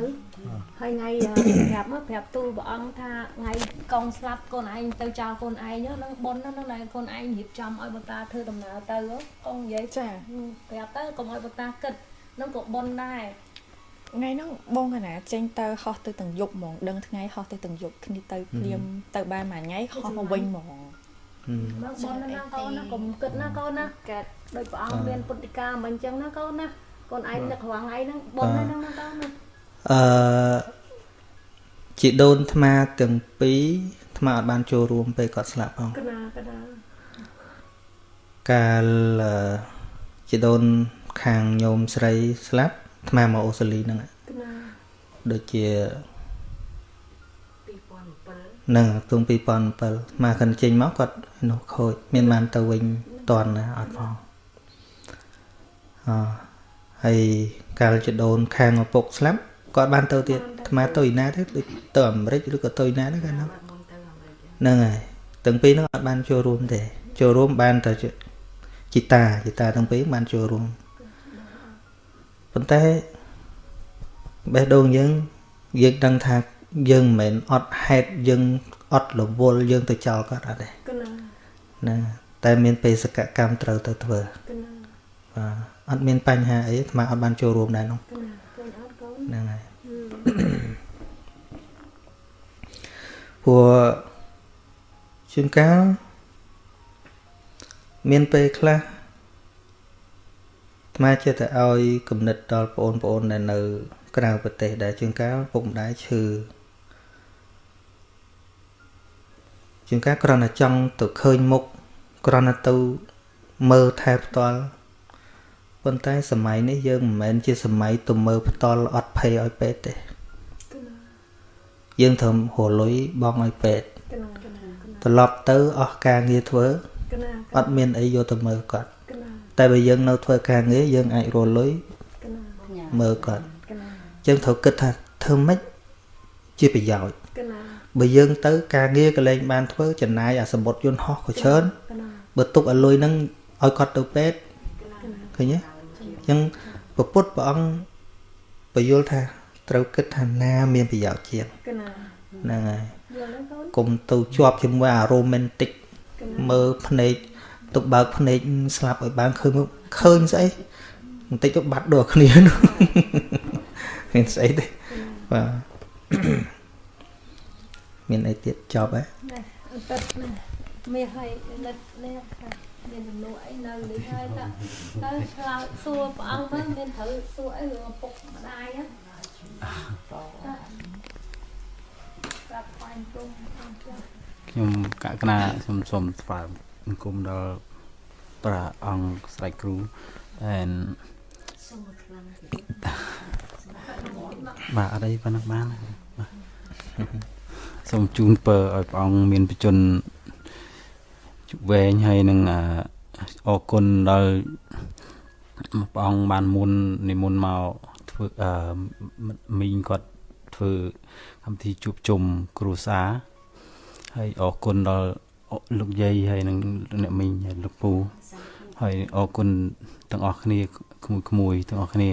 ហើយថ្ងៃប្រាប់មកប្រាប់ទូលព្រះអង្គថាថ្ងៃកងស្លាប់កូនឯងទៅចោលកូនឯងហ្នឹងប៉ុនហ្នឹងដែលកូនឯងរៀបចំឲ្យបតាធ្វើដំណើរទៅកូននិយាយចាប្រាប់ទៅកុំឲ្យបតាគិតនឹងក៏ប៉ុនដែរ ថ្ងៃហ្នឹងបងកណាចេញទៅហោះទៅទាំងយប់ហ្មងដឹងថ្ងៃហោះទៅទាំងយប់គ្នាទៅភ្លាមទៅបានមួយថ្ងៃហោះមកវិញហ្មងមកប៉ុនណាកូនណាកុំគិតណាកូនណាកើតដោយព្រះអង្គមានពុទ្ធិកាមិនអញ្ចឹងណាកូនណាកូនឯងនឹករាល់ថ្ងៃហ្នឹងប៉ុនហ្នឹងណាកូនណាអឺជីដូនថ្មទាំងពីរថ្មអត់បានចូលរួមពេលគាត់ស្លាប់ផងកណាកណាកាលជីដូនខាងញោមស្រីស្លាប់ ថ្មមកអូស្ត្រាលីហ្នឹងដូចជា2007នឹងទង2007មកកាន់ចេញមកគាត់នោះខូចមានបានទៅវិញតន់ណាអត់ផងអហើយកាលចដូនខាងឪពុកស្លាប់គាត់បានទៅទៀតអាត្មាទៅឯណាទេដូចទៅអាមេរិកឬក៏ទៅឯណាហ្នឹងហ្នឹងហើយទាំងពីរហ្នឹងអត់បានចូលរួមទេចូលរួមបានតែជីតាជីតាទាំងពីរបានចូលរួម ប៉ុន្តែបេះដូងយើងយើងដឹងថាយើងមិនមែនអត់ហេតុយើងអត់រវល់យើងទៅចោលគាត់អត់ទេណាតែមានបេសកកម្មត្រូវទៅធ្វើបាទអត់មានបញ្ហាអីអាត្មាអត់បានចូលរួមដែរនោះហ្នឹងហើយព្រោះជួនកាលមានពេលខ្លះ ថ្មចិត្តទៅឲ្យគំនិតដល់បងប្អូនដែលនៅ ក្រៅប្រទេសដែលជួនកាលពុកម្ដាយឈឺជួនកាលគ្រាន់តែចង់ទៅឃើញមុខគ្រាន់តែទៅមើលថែផ្ទាល់ប៉ុន្តែសម័យនេះយើងមិនមែនជាសម័យទៅមើលផ្ទាល់អត់ភ័យឲ្យពេទ្យទេយើងត្រូវរលុយបងឲ្យពេទ្យត្រឡប់ទៅអស់ការងារធ្វើអត់មានអីយកទៅមើលគាត់ តែបើយើងនៅធ្វើការងារយើងអាចរលុយមើលគាត់អញ្ចឹងត្រូវគិតថាធ្វើម៉េចជាប្រយោជន៍បើយើងទៅការងារក៏លែងបានធ្វើចំណាយអាសម្បត្តិយន្តហោះក៏ច្រើនបើទុកឲ្យលុយហ្នឹងឲ្យគាត់ទៅពេទ្យឃើញទេអញ្ចឹងពពុទ្ធព្រះអង្គបញ្យល់ថាត្រូវគិតថាណាមានប្រយោជន៍ជាងហ្នឹងហើយកុំទៅជាប់ជាមួយអា romantic មើលភ្នែក ទុកបើកភ្នែកស្លាប់ឲ្យបានឃើញឃើញស្អីបន្តិចទៅបាត់ដូចគ្នានោះមានស្អីទេបាទមានអីទៀតចប់ហ៎អត់ទឹកណាមាសឲ្យលិតនេះមានចំនួនអីនៅនេះហើយតើទៅឆ្លើយសួរព្រះអង្គទៅមានត្រូវសួរអីរឿងពុកម្ដាយហ្នឹងខ្ញុំកកណាសូមសូមស្វាគម ន៍គុំដល់ព្រះអង្គស្ដេចគ្រូ and បាទអត់អីប៉ុណ្ណឹងបានបាទសូមជូនពរឲ្យព្រះអង្គមានបជនវែងហើយនឹងអរគុណដល់ព្រះអង្គបានមុននិមន្តមកធ្វើអឺមីងគាត់ធ្វើកម្មវិធីជួបជុំគ្រួសារហើយអរគុណដល់ លោកយាយហើយនឹងអ្នកមីងហើយលោកពូហើយអរគុណទាំងអស់គ្នាក្មួយក្មួយទាំងអស់គ្នា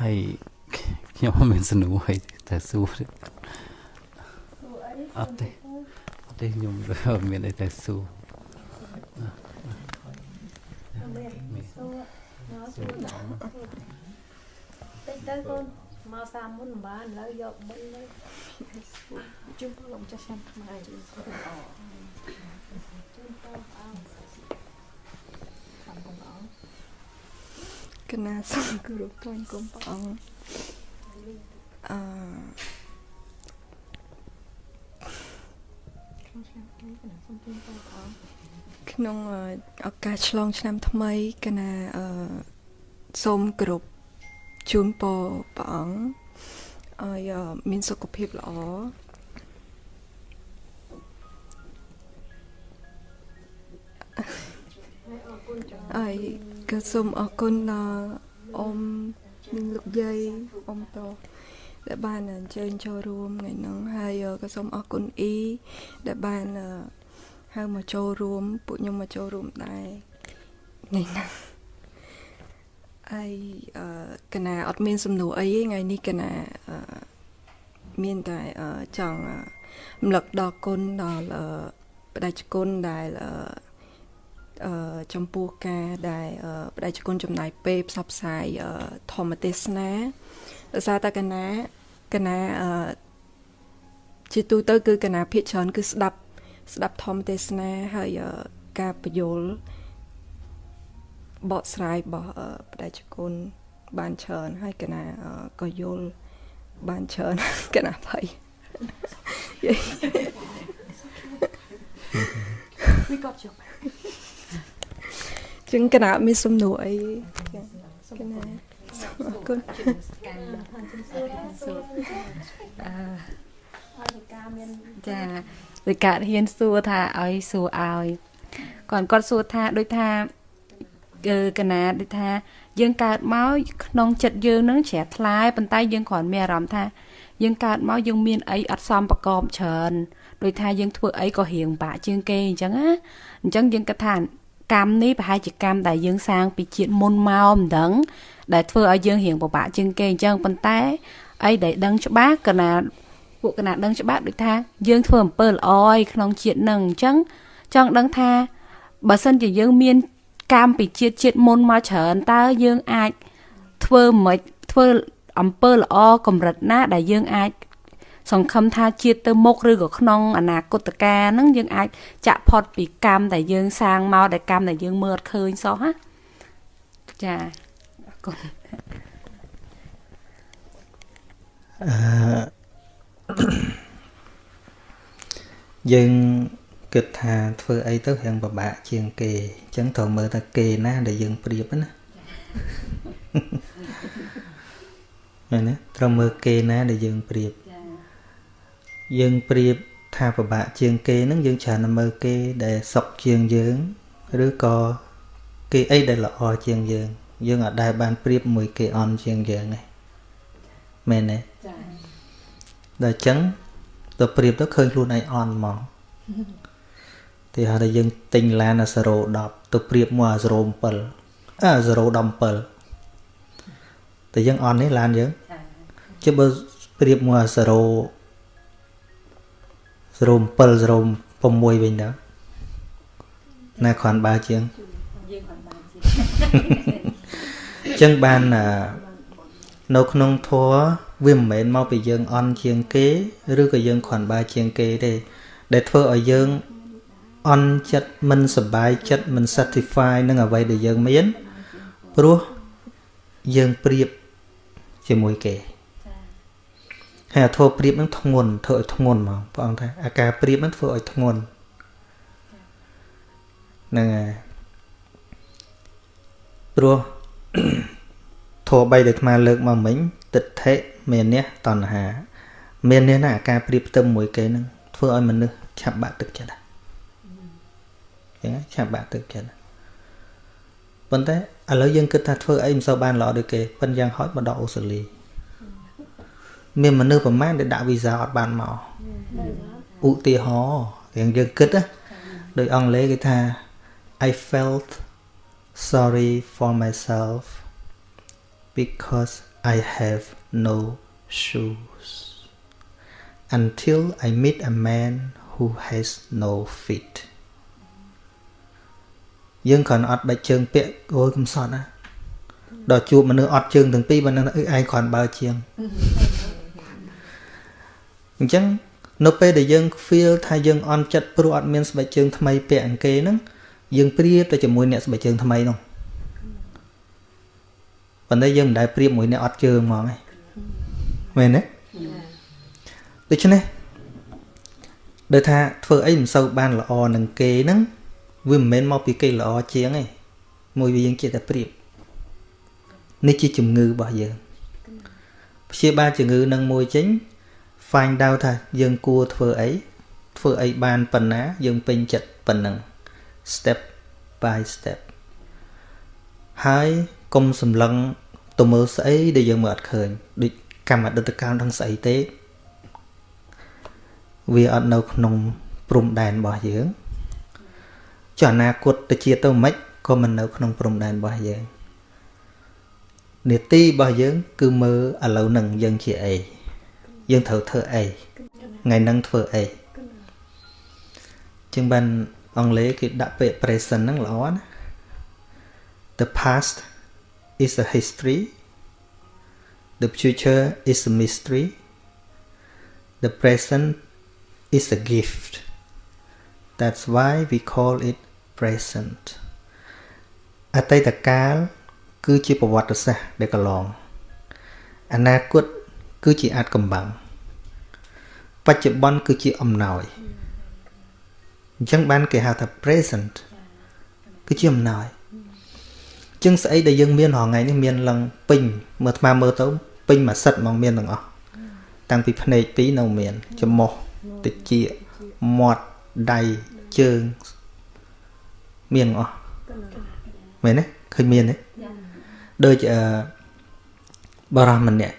ហើយខ្ញុំមានសំណួរហើយតែសួរអត់ទេអត់ទេខ្ញុំមានអីតែសួរតិចទៅកូន មកសាមុនមិនបានឥឡូវយកមុនទៅជុំពលលោកចាស់ឆ្នាំខ្មែរអូជុំពលអោសំកំអោកណាសំគោរពថ្វាយគុំព្រះអង្គអឺក្នុងឱកាសឆ្លងឆ្នាំថ្មីកណាអឺសូមគោរព ជូនពរព្រះអង្គឲ្យមានសុខភាពល្អហើយក៏សូមអរគុណដល់អ៊ំនិងលោកយាយអ៊ំតោដែលបានអញ្ជើញចូលរួមថ្ងៃហ្នឹងហើយក៏សូមអរគុណអ៊ីដែលបានហៅមកចូលរួម ពួកខ្ញុំមកចូលរួមដែរថ្ងៃហ្នឹង ហើយកណាអត់មានសំណួរអីទេថ្ងៃនេះកណាមានតែចង់រំលឹកដល់គុណដល់បដិជគុណដែលអឺចំពោះការដែលបដិជនចំណាយពេលផ្សព្វផ្សាយធម្មទេសនាដោយសារតែកណាកណាអឺជាទូទៅគឺកណាភាកច្រើនគឺស្ដាប់ស្ដាប់ធម្មទេសនាហើយការបញ្យល់ បកស្រាយរបស់បដិជនបានច្រើនហើយកណាក៏យល់បានច្រើនកណាភ័យ We got you ជាងកណាមានសំណួរអីកណាអរគុណអឺចាដោយការហ៊ានសួរថាឲ្យសួរឲ្យគាត់គាត់សួរថាដូចថាគឺ កណាដូចថា យើងកើតមកក្នុងចិត្តយើងនឹងជ្រះថ្លាប៉ុន្តែយើងគ្រាន់មានអារម្មណ៍ថាយើងកើតមកយើងមានអីអត់សមប្រកបច្រើនដោយថាយើងធ្វើអីក៏រៀងបាក់ជាងគេអញ្ចឹងណាអញ្ចឹងយើងគិតថាកម្មនេះប្រហែលជាកម្មដែលយើងសាងពីជាតិមុនមកមិនដឹង ដែលធ្វើឲ្យយើងរៀងពិបាកជាងគេអញ្ចឹងប៉ុន្តែអីដែលដឹងច្បាស់កណាពួកកណាដឹងច្បាស់ដូចថាយើងធ្វើអំពើល្អឯក្នុងជាតិនឹងអញ្ចឹងចង់ដឹងថាបើសិនជាយើងមាន កម្មពីជាតិជាតិមុនមកច្រើនតើយើងអាចធ្វើមិនធ្វើអំពើល្អកម្រិតណា ដែលយើងអាចសង្ឃឹមថាជាតិទៅមុខឬក៏ក្នុងអនាគតកាលហ្នឹងយើងអាចចាក់ផុតពីកម្មដែលយើងសាងមកដែលកម្មដែលយើងមើលអត់ឃើញសោះណាចាអរគុណអឺយើង គិតថាធ្វើអីទៅរៀងពិបាកជាងគេអញ្ចឹងត្រូវមើលថាគេណាដែលយើងប្រៀបណាមែនទេត្រូវមើលគេណាដែលយើងប្រៀបយើងប្រៀបថាពិបាកជាងគេហ្នឹងយើងច្រើនតែមើលគេដែលសុខជាងយើងឬក៏គេអីដែលល្អជាងយើង យើងអាចដែលបានប្រៀបមួយគេអន់ជាងយើងទេមែនទេចា៎ដល់អញ្ចឹងទៅប្រៀបទៅឃើញខ្លួនឯងអន់ហ្មង ទីហៅថាយើងទិញឡានអា010ទៅប្រៀបមកអា07អា017តែយើងអន់នេះឡានយើងជិះបើប្រៀបមកអា0 07 06វិញតើណាគ្រាន់បើជាងយើងគ្រាន់បើជាងអញ្ចឹងបាននៅក្នុងធัวវាមិនមែនមកពីយើងអន់ជាងគេ ឬក៏យើងគ្រាន់បើជាងគេទេដែលធ្វើឲ្យយើង អន់ចិត្តមិនសប្បាយចិត្តមិន satisfy នឹងអ្វីដែលយើងមានព្រោះយើងប្រៀបជាមួយគេហើយអាធោប្រៀបនឹងធ្ងន់ធ្វើឲ្យធ្ងន់ហ្មងព្រះអង្គថាអាការប្រៀបនឹងធ្វើឲ្យធ្ងន់ហ្នឹងហើយព្រោះធោបីដែលអាត្មាលើកមកមិញទិដ្ឋិមាននេះតណ្ហា មាននេះណាអាការប្រៀបផ្ទឹមមួយគេនឹងធ្វើឲ្យមនុស្សឆាប់បាក់ទឹកចិត្ត ចឹងឆាប់បាក់ទឹកចិត្តប៉ុន្តែឥឡូវយើងគិតថាធ្វើអីមិនសូវបានល្អដូចគេប៉ុន្តែយ៉ាងហោចមកដល់អូស្ត្រាលីមានមនុស្សប្រមាណដែលដាក់វីសាអត់បានមកឧទាហរណ៍រៀងយើងគិតណាដោយអង់គ្លេសគេថា I felt sorry for myself because I have no shoes until I meet a man who has no feet យើងគ្រាន់អត់ដាច់ជើងពាក់អូយកំសត់ណាដល់ជួបមនុស្សអត់ជើងទាំងពីរបើនឹងអីឯងគ្រាន់បើជាងអញ្ចឹងនៅពេលដែលយើង feel ថាយើងអន់ចិត្តព្រោះអត់មានស្បែកជើងថ្មីពាក់អង្គគេហ្នឹងយើងប្រៀបទៅជាមួយអ្នកស្បែកជើងថ្មីនោះប៉ុន្តែយើងមិនដែលប្រៀបមួយអ្នកអត់ជើងហ្មងឯងមែនទេដូច្នេះដូចថាធ្វើអីមិនសូវបានល្អនឹងគេហ្នឹង វាមិនមែនមកពីគេល្អជាងទេមួយវាយើងចេះតែប្រៀបនេះជាជំងឺរបស់យើងព្យាបាលជំងឺនឹងមួយចេញ find out ថាយើងគួរធ្វើអីធ្វើអីបានប៉ុណ្ណាយើងពេញចិត្តប៉ុណ្ណឹង step by step ហើយកុំសម្លឹងទៅមើលស្អីដែលយើងមើលអត់ឃើញដូចកម្មអតីតកាលដឹងស្អីទេ វាអត់នៅក្នុងព្រំដែនរបស់យើង ចុះអនាគតទៅជាទៅមិនក៏មិននៅក្នុងព្រំដែនរបស់យើងនេតិរបស់យើង គឺមើលឥឡូវនឹងយើងជាអីយើងត្រូវធ្វើអីថ្ងៃហ្នឹងធ្វើអីជាងបានអង់គ្លេសគេដាក់ពាក្យ present ហ្នឹងល្អណា The past is a history the future is a mystery the present is a gift that's why we call it present អតីតកាល គឺជាប្រវត្តិសាស្ត្រដែលកន្លងអនាគតគឺជាអាចកំបាំងបច្ចុប្បន្នគឺជាអំណោយអញ្ចឹងបានគេហៅថា present គឺជាអំណោយចឹងស្អីដែលយើងមានរាល់ថ្ងៃនេះមានឡើងពេញមើលថ្មមើលទៅពេញមួយសិតហ្មងមានទាំងអស់តាំងពីភ្នែកពីរនៅមានច្រមុះតិចមាត់ដៃ ជើងមានទាំងអស់មែនទេឃើញមានទេដូចអឺបរោះម្នាក់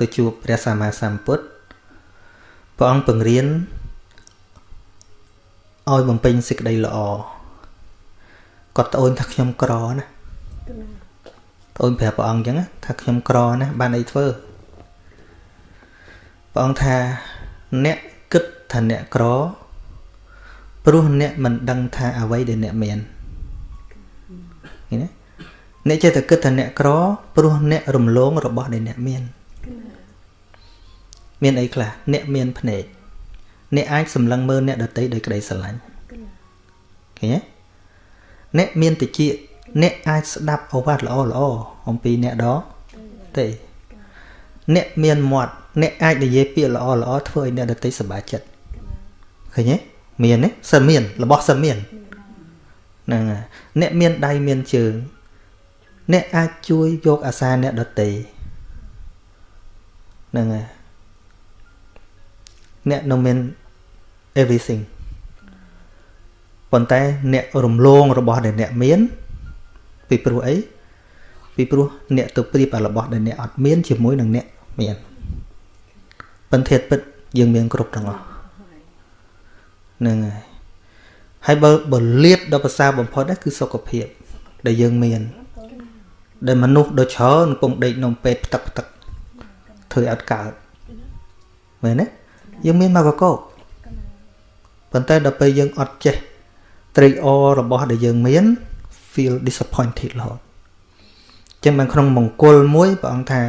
ទៅជួបព្រះសម្មាសម្ពុទ្ធព្រះអង្គពង្រៀនឲ្យបំពេញសេចក្តីល្អគាត់ត្អូនថាខ្ញុំក្រណាត្អូនប្រាប់ព្រះអង្គអញ្ចឹងថាខ្ញុំក្រណាបានអីធ្វើព្រះអង្គថាអ្នកគិតថាអ្នកក្រ ព្រោះអ្នកមិនដឹងថាអ្វីដែលអ្នកមានឃើញទេអ្នកចេះតែគិតថាអ្នកក្រព្រោះអ្នករំលងរបស់ដែលអ្នកមានមានអីខ្លះអ្នកមានភ្នែកអ្នកអាចសម្លឹងមើលអ្នកដតីដោយក្តីស្រឡាញ់ឃើញទេអ្នកមានតិចអ្នកអាចស្ដាប់អវាទល្អល្អអំពីអ្នកដទេអ្នកមានមាត់អ្នកអាចនិយាយពាក្យល្អល្អធ្វើឲ្យអ្នកដទៃសប្បាយចិត្តឃើញទេ មានទេសិនមាន របស់សិនមានហ្នឹងអ្នកមានដៃមានជើង អ្នកអាចជួយយកអាសាអ្នកដទៃហ្នឹងហើយអ្នកនៅមាន everything ប៉ុន្តែអ្នករំលងរបស់ដែលអ្នកមាន ពីព្រោះអីពីព្រោះអ្នកទៅប្រៀបអារបស់ដែលអ្នកអត់មានជាមួយនឹងអ្នកមានប៉ុន្តែពិតយើងមានគ្រប់ទាំងអស់ ហ្នឹងហើយហើយបើបើលៀបដល់ភាសាបំផុតគឺសុខភាព ដែលយើងមាន ដែលមនុស្សដូចច្រើនកំពុងដេកនំពេទ្យផ្ទឹកផ្ទឹកធ្វើឲ្យអត់កើតមែនទេយើងមានមកកកប៉ុន្តែដល់ពេលយើងអត់ចេះត្រេកអររបស់ដែលយើងមាន feel disappointed រហូតចឹងបានក្នុងមង្គលមួយព្រះអង្គថា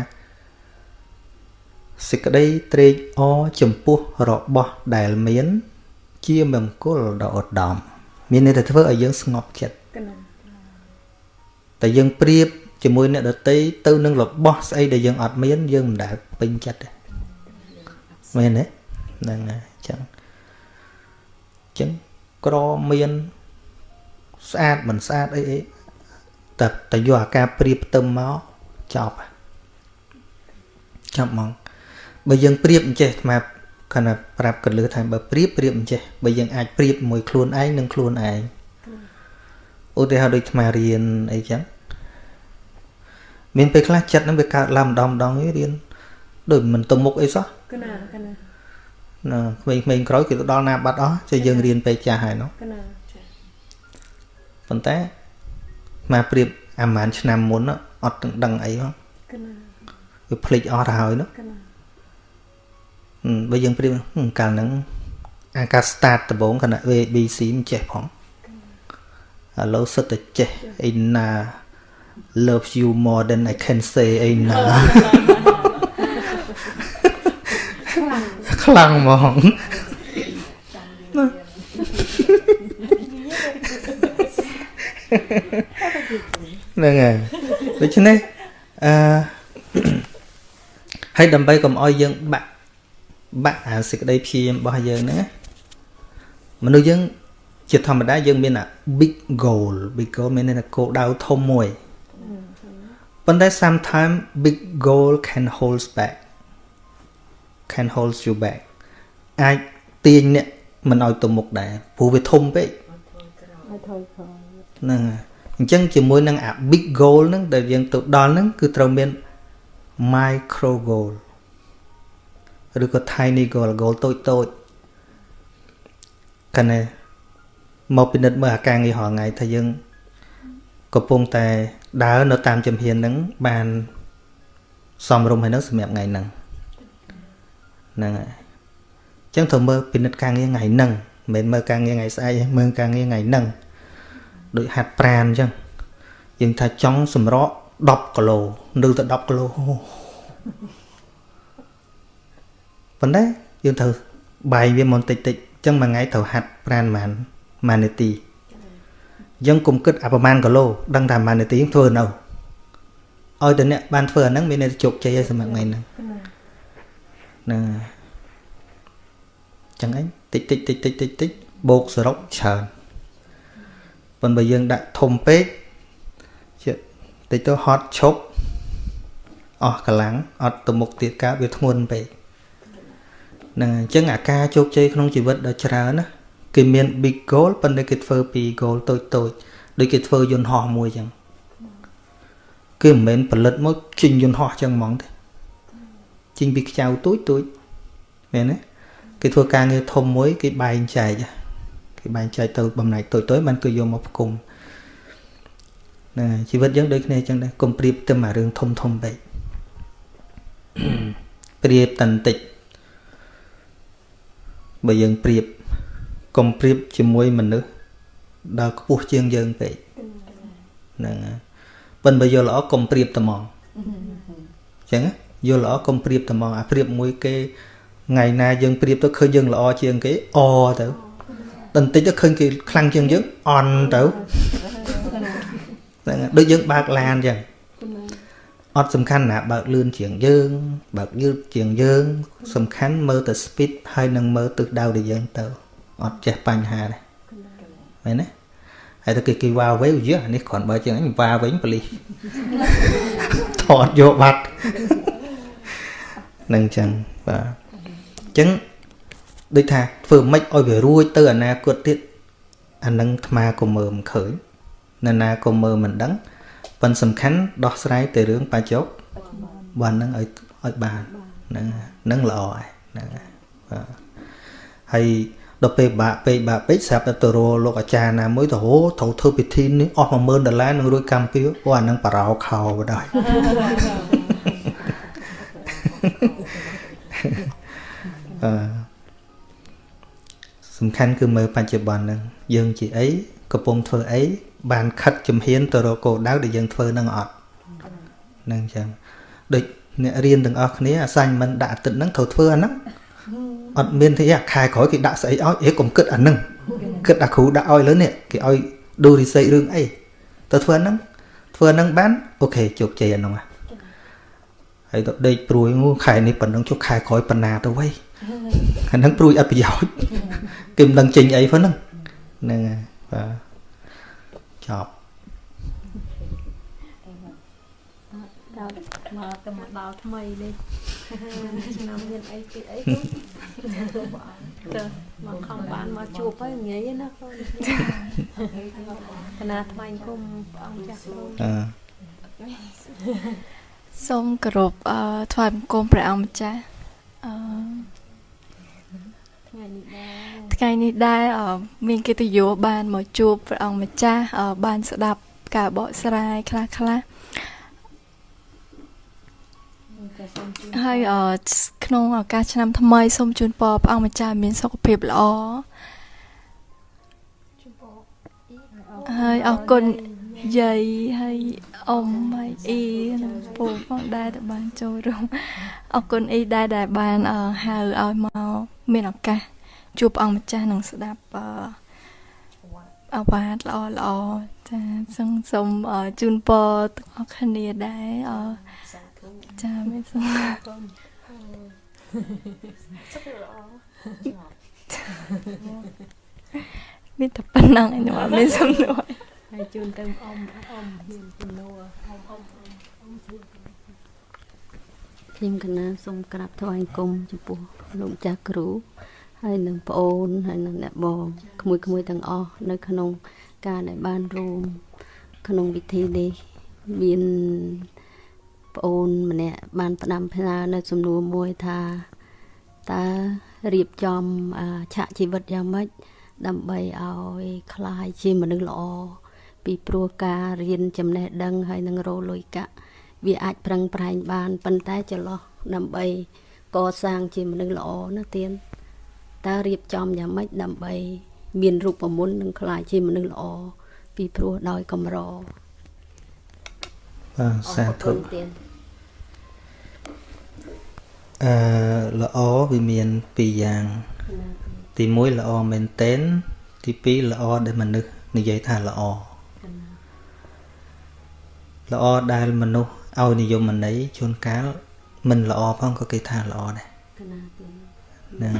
សេចក្តីត្រេកអរចំពោះរបស់ដែលមាន ជាមង្គលដ៏ឧត្តមមានន័យថាធ្វើឲ្យយើងស្ងប់ចិត្តតែយើងប្រៀបជាមួយអ្នកដតីទៅនឹងរបស់ស្អីដែលយើងអត់មានយើងមិនដែលពេញចិត្តទេមែនទេហ្នឹងហើយអញ្ចឹងអញ្ចឹងក្រមានស្អាតមិនស្អាតអីអីតែតែយកអាការប្រៀបផ្ទឹមមកចប់ចប់ហ្មងបើយើងប្រៀបអញ្ចេះអា គណៈប្រាប់កលឺថាបើប្រៀបប្រៀបអញ្ចេះបើយើងអាចប្រៀបមួយខ្លួនឯងនឹងខ្លួនឯងឧទាហរណ៍ដូចអារៀនអីចឹងមានពេលខ្លះចិត្តនឹងវាកើតឡើងម្ដងម្ដងរៀនដូចមិនទៅមុខអីសោះកណាកណាណាក្មេងៗក្រោយគេទៅដល់ណាបាត់អស់ចេះយើងរៀនពេលចាស់ហើយនោះកណាប៉ុន្តែមកប្រៀបអាម៉ានឆ្នាំមុនអត់ទាំងដឹងអីហ៎វាភ្លេចអស់ទៅហើយនោះ បើយើងប្រៀបកាលហ្នឹងអាការ start ដំបូងគណៈ ABC មិនចេះផងឥឡូវសិតតែចេះអីណា love you more than I can say អីណាខ្លាំងហ្មងហ្នឹងហើយដូច្នេះអឺហើយដើម្បីកុំឲ្យយើងបាក់ បាក់អាសេចក្តីព្យាយាមរបស់យើងហ្នឹងមនុស្សយើងជាធម្មតាយើងមានអា big goal big goal មានន័យថាគោលដៅធំមួយប៉ុន្តែ sometimes big goal can hold back can hold you back អាចទាញអ្នកមិនឲ្យទៅមុខដែរព្រោះវាធំពេកហ្នឹងអញ្ចឹងជាមួយនឹងអា big goal ហ្នឹងដែលយើងទៅដល់ហ្នឹងគឺត្រូវមាន micro goal ឬក៏ tiny goal goal តូចតូចកណែមកពិនិត្យមើលអាការងាររាល់ថ្ងៃថាយើងកំពុងតែដើរនៅតាមជំហានហ្នឹងបានសមរម្យហើយនឹងសម្រាប់ថ្ងៃហ្នឹងហ្នឹងហើយអញ្ចឹងត្រូវមើលពិនិត្យការងារថ្ងៃហ្នឹងមិនមើលការងារថ្ងៃស្អែកមើលការងារថ្ងៃហ្នឹងដូចហាត់ប្រានអញ្ចឹងយើងថាចង់សម្រក់10គីឡូនៅទៅ10គីឡូ ប៉ុន្តែយើងត្រូវបាយវាមកតិចតិចអញ្ចឹងមួយថ្ងៃត្រូវហាត់ប្រានប៉ុន្មានមួយនាទីអញ្ចឹងគុំគិតអាប្រហែលគីឡូដឹងថាមួយនាទីធ្វើនៅឲ្យតែអ្នកបានធ្វើអាហ្នឹងមានតែជោគជ័យហើយសម្រាប់ថ្ងៃហ្នឹងហ្នឹងចឹងឯងតិចតិចតិចតិចតិចតិចបូកសរុបច្រើនប៉ុន្តែយើងដាក់ធំពេកជាតិចទៅហត់ឈប់អស់កម្លាំងអត់ទៅមុខទៀតកើតវាធ្ងន់ពេក ហ្នឹងអញ្ចឹងអាការជោគជ័យក្នុងជីវិតដ៏ច្រើនណាគេមាន big goal ប៉ុន្តែគេធ្វើពី goal តូចតូចដូចគេធ្វើយន្តហោះមួយអញ្ចឹងគឺមិនមែនផលិតមកចេញយន្តហោះអញ្ចឹងហ្មងទេចេញពីខ្ចៅទូចទូចមែនទេគេធ្វើការងារធំមួយគេបែងចែកគេបែងចែកទៅបំណែកតូចតូចมันគឺយកមកផ្គុំណាជីវិតយើងដូចគ្នាអញ្ចឹងដែរកុំប្រៀបទៅមករឿងធំធំពេកប្រៀបតន្តិច បើយើងប្រៀបកុំប្រៀបជាមួយមនុស្សដល់ខ្ពស់ជាងយើងពេកហ្នឹងប៉ុន្តែបើយល់ល្អកុំប្រៀបត្មងអញ្ចឹងយល់ល្អកុំប្រៀបត្មងអាប្រៀបមួយគេថ្ងៃណាយើងប្រៀបទៅឃើញយើងល្អជាងគេអទៅបន្តិចទៅឃើញគេខ្លាំងជាងយើងអន់ទៅហ្នឹងដូចយើងបើកឡានអញ្ចឹង អត់សំខាន់ណាបើកលឿនជាងយើង បើកយឺតជាងយើង សំខាន់មើលទៅ speed ហើយនឹងមើលទិសដៅដែលយើងទៅអត់ចេះបញ្ហាទេមែនទេហើយទៅគេគេវ៉ាវេយះនេះគ្រាន់បើជាងអញវ៉ាវិញប៉លីសថតយកបាត់នឹងចឹងបាទចឹងដូចថាធ្វើម៉េចឲ្យវារួចទៅអនាគតទៀតអានឹងអាត្មាក៏មើលមិនឃើញនរណាក៏មើលមិនដឹង ប៉ុន្តែសំខាន់ដោះស្រាយទៅរឿងបច្ចុប្បន្នហ្នឹងឲ្យឲ្យបានហ្នឹងហ្នឹងល្អហើយហ្នឹងបាទហើយដល់ពេលបាក់ពេកបាក់ពេកស្រាប់តែទៅរលោកអាចារ្យណាមួយទៅហូត្រូវធ្វើពិធីនេះអស់10000ដុល្លារនឹងរួចកម្មពីអូអានឹងបារោខោបដ යි អឺសំខាន់គឺមើលបច្ចុប្បន្នហ្នឹងយើងជាអីកំពុងធ្វើអី បានខិតជំហានទៅរកគោលដៅដែលយើងធ្វើនឹងអត់ហ្នឹងចឹងដូចអ្នករៀនទាំងអស់គ្នាអាសាញ់មិនដាក់អាទិត្យហ្នឹងត្រូវធ្វើអាហ្នឹងអត់មានទេអាខែក្រោយគេដាក់ស្អីឲ្យអេកុំគិតអាហ្នឹងគិតអាគ្រូដាក់ឲ្យលើនេះគេឲ្យដូរីសេរឿងអីទៅធ្វើអាហ្នឹងធ្វើអាហ្នឹងបានអូខេជោគជ័យអាហ្នឹងហើយទៅដេកព្រួយខែនេះប៉ុណ្ណឹងជុះខែក្រោយប៉ុណ្ណាទៅវៃអាហ្នឹងព្រួយអត់ប្រយោជន៍គេមិនដឹងចេញអីផងហ្នឹងហ្នឹងហើយបាទ ចប់ដល់មកទៅមកដល់ថ្មីនេះឆ្នាំមានអីពីអីទៅមកខំបានមកជួបហើយងាយណាកូនកណាថ្មីគុំព្រះអង្គចាស់គ្រូអឺសូមគោរពអឺថ្វាយបង្គំព្រះអង្គម្ចាស់អឺ ថ្ងៃនេះដែរមានកិត្តិយសបានមកជួបព្រះអង្គម្ចាស់បានស្ដាប់ការបកស្រាយខ្លះខ្លះហើយក្នុងឱកាសឆ្នាំថ្មីសូមជូនពរព្រះអង្គម្ចាស់មានសុខភាពល្អហើយអរគុណ យាយហើយអ៊ំហើយអ៊ីនិងពូផងដែរដែលបានចូលរួមអរគុណអ៊ីដែរដែលបានហៅឲ្យមកមានឱកាសជួបអង្គម្ចាស់នឹងស្ដាប់អវ៉ាតល្អល្អចាសូមសូមជូនពរទាំងអស់គ្នាដែរអចាមានសូមសុខល្អមានតែប៉ុណ្ណឹងឯងខ្ញុំអត់មានសំណួរ ហើយជូនទៅអ៊ំអ៊ំមានសំណួរអ៊ំអ៊ំអ៊ំជួយខ្ញុំកណាសូមក្រាបថ្វាយគុំចំពោះលោកចាស់គ្រូហើយនឹងប្អូនហើយនឹងអ្នកបងក្មួយក្មួយទាំងអស់នៅ ក្នុងការដែលបានរួមក្នុងពិធីនេះមានប្អូនម្នាក់បានផ្ដាំផ្ញើនៅសំណួរមួយថាតើរៀបចំឆាកជីវិតយ៉ាងម៉េចដើម្បីឲ្យคลายជាមនុស្សល្អ ពីព្រោះការរៀនចំណេះដឹងហើយនឹងរលុយកាក់វាអាចប្រឹងប្រែងបានប៉ុន្តែចន្លោះដើម្បីកសាងជាមនុស្សល្អណាទៀនតើរៀបចំយ៉ាងម៉េចដើម្បី មានរូបមន្តនិងខ្លាចជាមនុស្សល្អពីព្រោះដោយកម្របាទសាធុអឺល្អវាមានពីរយ៉ាង ទី1ល្អមែនតែនទី2ល្អដែលមនុស្សនិយាយថាល្អ ល្អដែលមនុស្សឲ្យនិយមន័យជួនកាលមិនល្អផងក៏គេថាល្អដែរហ្នឹង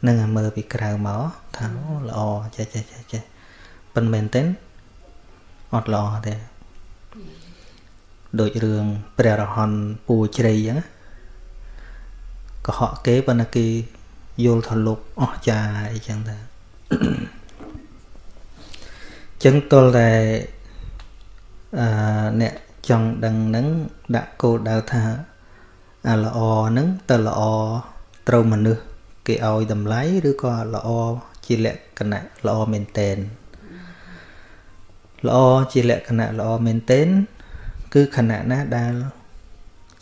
ហ្នឹងមើលពីក្រៅមកថាល្អចេះចេះចេះចេះប៉ុន្តែមែនទេអត់ល្អទេដូចរឿងព្រះរហន្តពូជ្រៃអញ្ចឹងកុហកគេប៉ុន្តែគេយល់ថាលោកអស់ចាអីចឹងទៅចឹងទល់តែ អឺអ្នកចង់ដឹងហ្នឹងដាក់គោលដៅថាអាល្អហ្នឹងទៅល្អត្រូវមនុស្សគេឲ្យតម្លៃឬក៏ល្អជាលក្ខណៈល្អមែនតែនល្អជាលក្ខណៈល្អមែនតែនគឺខណៈណាដែល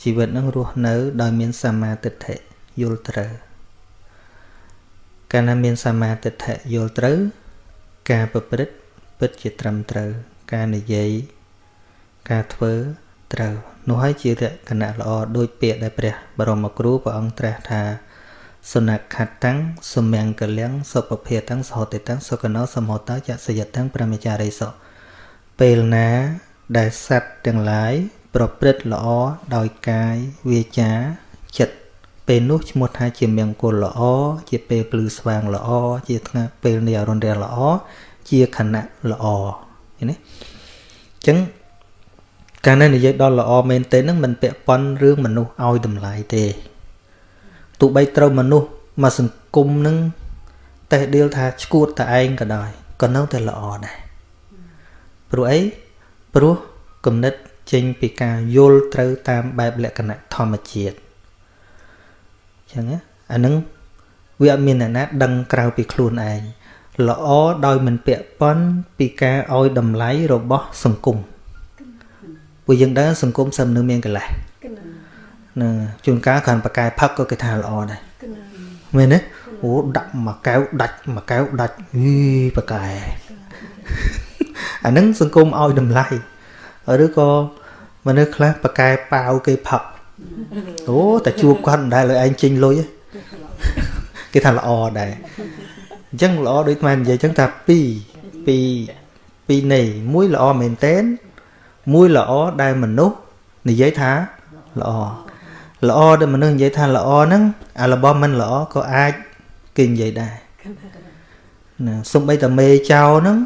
ជីវិតនឹងរស់នៅ ដោយមានសមាទិដ្ឋិយល់ត្រូវកាលណាមានសមាទិដ្ឋិយល់ត្រូវ ការប្រព្រឹត្តពិតជាត្រឹមត្រូវ ការនិយាយ ការធ្វើត្រូវនោះហើយជាលក្ខណៈល្អដោយពាក្យដែលព្រះបរមគ្រូព្រះអង្គត្រាស់ថាសុណខតੰសុមង្គលំសុពភាតੰសហតិតੰសុកណោសមោតចសយតੰប្រមចារិសោពេលណាដែលសត្វទាំងឡាយប្រព្រឹត្តល្អដោយកាយវាចាចិត្តពេលនោះឈ្មោះថាជាមង្គលល្អជាពេលភ្លឺស្វាងល្អជាថ្ងៃពេលនៃអរុណរាល្អជាខណៈល្អឃើញទេអញ្ចឹង កាលណានិយាយដល់ល្អមែនទេនឹងមិនពាក់ព័ន្ធរឿងមនុស្សឲ្យតម្លៃទេទោះបីត្រូវមនុស្សមកសង្គមនឹងតេះដៀលថាឈួតតែឯងក៏ដោយក៏នៅតែល្អដែរព្រោះអីព្រោះគំនិតចេញពីការយល់ត្រូវតាមបែបលក្ខណៈធម្មជាតិអញ្ចឹងអានឹងវាអត់មានអ្នកណាដឹងក្រៅពីខ្លួនឯងល្អដោយមិនពាក់ព័ន្ធពីការឲ្យតម្លៃរបស់សង្គម ព្រោះយើងដឹងសង្គមសឹមនឹងមានកលេសនឹងជួនកាលគ្រាន់បកែផឹកក៏គេថាល្អដែរមែនទេអូដាក់មួយកែវដាច់មួយកែវដាច់អីបកែអានឹងសង្គមឲ្យតម្លៃឬក៏មនុស្សខ្លះបកែប៉ាវគេផឹកអូតែជួបគាត់មិនដែលលើឯងចេញលុយគេថាល្អដែរអញ្ចឹងល្អដូចថ្មនិយាយអញ្ចឹងថា2 2 2នៃមួយល្អមែនតែន មួយល្អដែលមនុស្សនិយាយថាល្អល្អដែលមនុស្សនិយាយថាល្អហ្នឹងអារបស់មិនល្អក៏អាចគេនិយាយដែរណាសំបីតាមេចោហ្នឹង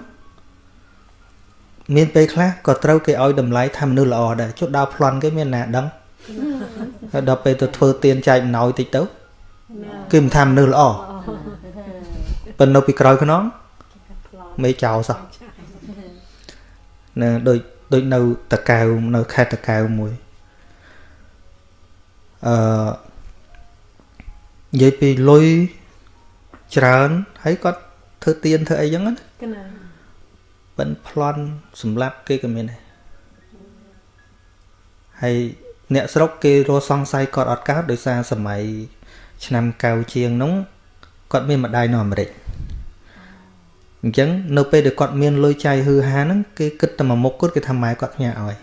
មានពេលខ្លះក៏ត្រូវគេឲ្យតម្លៃថាមនុស្សល្អដែរចុះដើរប្លន់គេមានណាដឹងហើយដល់ពេលទៅធ្វើទៀនចែកអំណោយតិចទៅគេមិនថាមនុស្សល្អប៉ុន្តែនៅពីក្រោយខ្នងមេចោសោះណាដូច ដូចនៅតកៅនៅខេត្តតកៅមួយអឺនិយាយពីលុយច្រើនហើយគាត់ធ្វើទៀនធ្វើអីចឹងណាបិណ្ឌប្លន់សម្លាប់គេក៏មានដែរហើយអ្នកស្រុកគេរស់សង្ស័យគាត់អត់កើតដោយសារសម័យឆ្នាំកៅជាងនោះគាត់មានម្ដាយនៅអាមេរិក អញ្ចឹងនៅពេលដែលគាត់មានលុយចាយហឺហាហ្នឹងគេគិតតែមួយមុខគាត់គេថាម៉ែគាត់ផ្ញើឲ្យ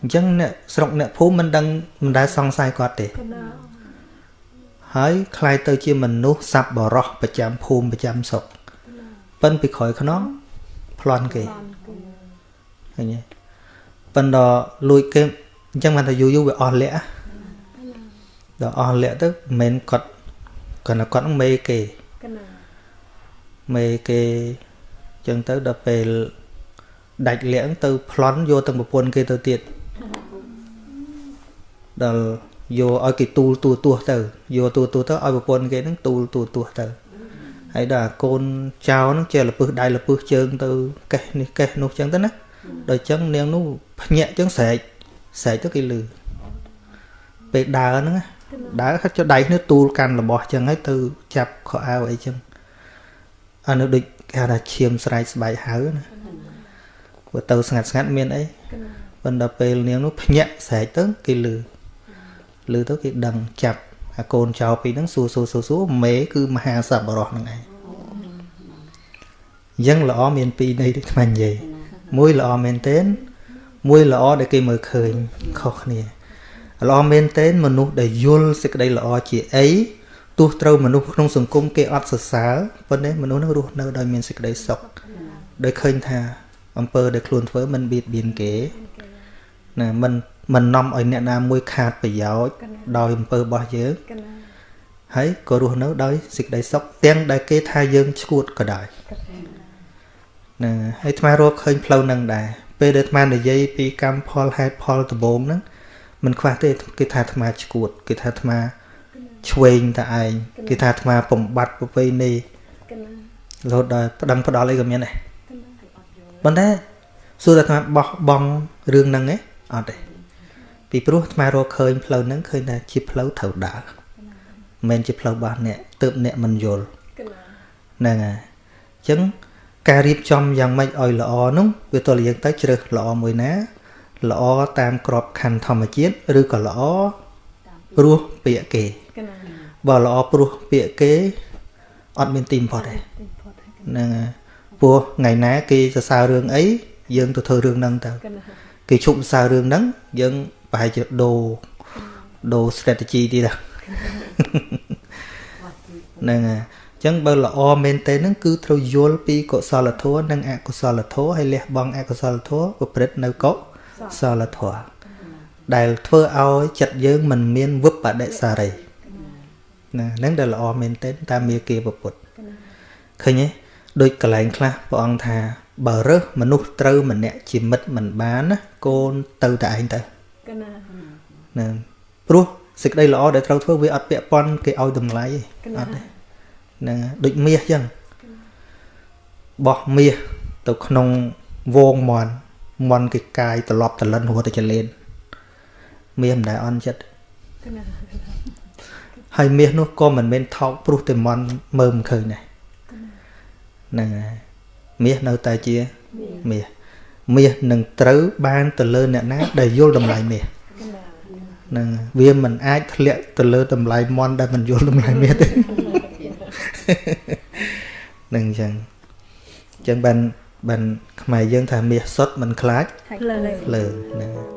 អញ្ចឹងអ្នកស្រុកអ្នកភូមិមិនដឹងមិនដែលសង្ស័យគាត់ទេហើយคล้ายទៅជាមនុស្សសັບបរោះប្រចាំភូមិប្រចាំស្រុកប៉ិនពីក្រោយខ្នងប្លន់គេឃើញទេប៉ិនដល់លួចគេអញ្ចឹងបានថាយូរយូរវាអស់លក្ខដល់អស់លក្ខទៅមិនមែនគាត់គាត់គាត់នឹងមេគេ មេគេអញ្ចឹងទៅដល់ពេលដាច់លក្ខទៅប្លន់យកទាំងប្រពន្ធគេទៅទៀតដល់យកឲ្យគេទូលទួទួទៅយកទួទួទៅឲ្យប្រពន្ធគេនឹងទូលទួទួទៅហើយដល់កូនចៅនឹងចេះលពឹសដៃលពឹសជើងទៅកេះនេះកេះនោះចឹងទៅណាដល់ចឹងនាងនោះភ្ញាក់ចឹងស្រែកស្រែកទៅគេលឺពេលដើរហ្នឹងដើរហិតចុះដៃគ្នាទូលកាន់របស់ចឹងហើយទៅចាប់ខោអាវអីចឹង អានោះដូចគេថាឈាមស្រែកស្បែកហៅណាព្រោះទៅស្ងាត់ស្ងាត់មានអីប៉ុន្តែពេលនាងនោះភ្ញាក់ស្រែកទៅគេលឺលឺទៅគេដឹងចាប់ហអាកូនចៅពីរហ្នឹងសួរសួរសួរសួរមេគឺមហាសប្បុរសហ្នឹងឯងអញ្ចឹងល្អមានពីរន័យដូចថ្មនិយាយមួយល្អមែនទែនមួយល្អដែលគេមើលឃើញខុសគ្នាល្អមែនទែនមនុស្សដែលយល់សេចក្តីល្អជាអី ទោះត្រូវមនុស្សក្នុងសង្គមគេអត់សរសើរប៉ុន្តែមនុស្សនឹងរស់នៅដោយមានសេចក្តីសុខដោយឃើញថាអំពើដែលខ្លួនធ្វើមិនបៀតបៀនគេណាមិនមិននាំឲ្យអ្នកណាមួយខាតប្រយោជន៍ដោយអំពើរបស់យើងហើយក៏រស់នៅដោយសេចក្តីសុខទាំងដែលគេថាយើងឈួតក៏ដោយណាហើយអាត្មារកឃើញផ្លូវនឹងដែរពេលដែលអាត្មានិយាយពីកម្មផលហេតុផលដំបូងហ្នឹងមិនខ្វះទេគេថាអាត្មាឈួតគេថាអាត្មា ឆ្វេងតែឯងគេថាអាត្មាបំបត្តិប្រពៃណីរហូតដល់ប្តឹងផ្ដាល់អីក៏មានដែរប៉ុន្តែសួរតែអាត្មាបោះបង់រឿងហ្នឹងឯងអត់ទេពីព្រោះអាត្មារកឃើញផ្លូវហ្នឹងឃើញថាជាផ្លូវត្រូវដើរមិនមែនជាផ្លូវរបស់អ្នកទើបអ្នកមិនយល់ហ្នឹងហើយអញ្ចឹងការរៀបចំយ៉ាងម៉េចឲ្យល្អនោះវាទល់យើងទៅជ្រើសល្អមួយណាល្អតាមក្របខ័ណ្ឌធម្មជាតិឬក៏ល្អព្រោះពាក្យគេ បើល្អព្រោះពាក្យគេអត់មានទីបំផុតទេហ្នឹងព្រោះថ្ងៃណាគេសរសើររឿងអីយើងទៅធ្វើរឿងហ្នឹងទៅគេជប់សរសើររឿងហ្នឹងយើងប្រហែលជាដូរដូរ strategy ទៀតហ្នឹងហើយចឹងបើល្អមែនទេហ្នឹងគឺត្រូវយល់ពីកុសលធម៌និងអកុសលធម៌ហើយលះបង់អកុសលធម៌ប្រព្រឹត្តនៅកុសលធម៌ដែលធ្វើឲ្យចិត្តយើងមិនមានវិបដិសារី ណាហ្នឹងដែលល្អមែនទេតាមមាគាពុទ្ធឃើញទេដូចកលែងខ្លះព្រះអង្គថា បើរើសមនុស្សត្រូវម្នាក់ជាមិត្តមិនបានណាកូនទៅតែឯងទៅណាព្រោះសេចក្តីល្អដែលត្រូវធ្វើវាអត់ពាក់ព័ន្ធគេឲ្យតម្លៃទេអត់ទេហ្នឹងដូចមាសចឹងបោះមាសទៅក្នុងវងមន់មន់គេកាយត្រឡប់តលិនហួរទៅចលេនមាសមិនដែលអន់ចិត្ត ហើយមាសនោះក៏មិនមែនថោកព្រោះតែមន់មើលមិនឃើញដែរហ្នឹងហើយមាសនៅតែជាមាសមាសនឹងត្រូវបានទៅលើអ្នកណាដែលយល់តម្លៃមាសហ្នឹងវាមិនអាចធ្លាក់ទៅលើតម្លៃមន់ដែលមិនយល់តម្លៃមាសទេនឹងអញ្ចឹងអញ្ចឹងបានបានខ្មែរយើងថាមាសសុតមិនខ្លាចលើលើហ្នឹង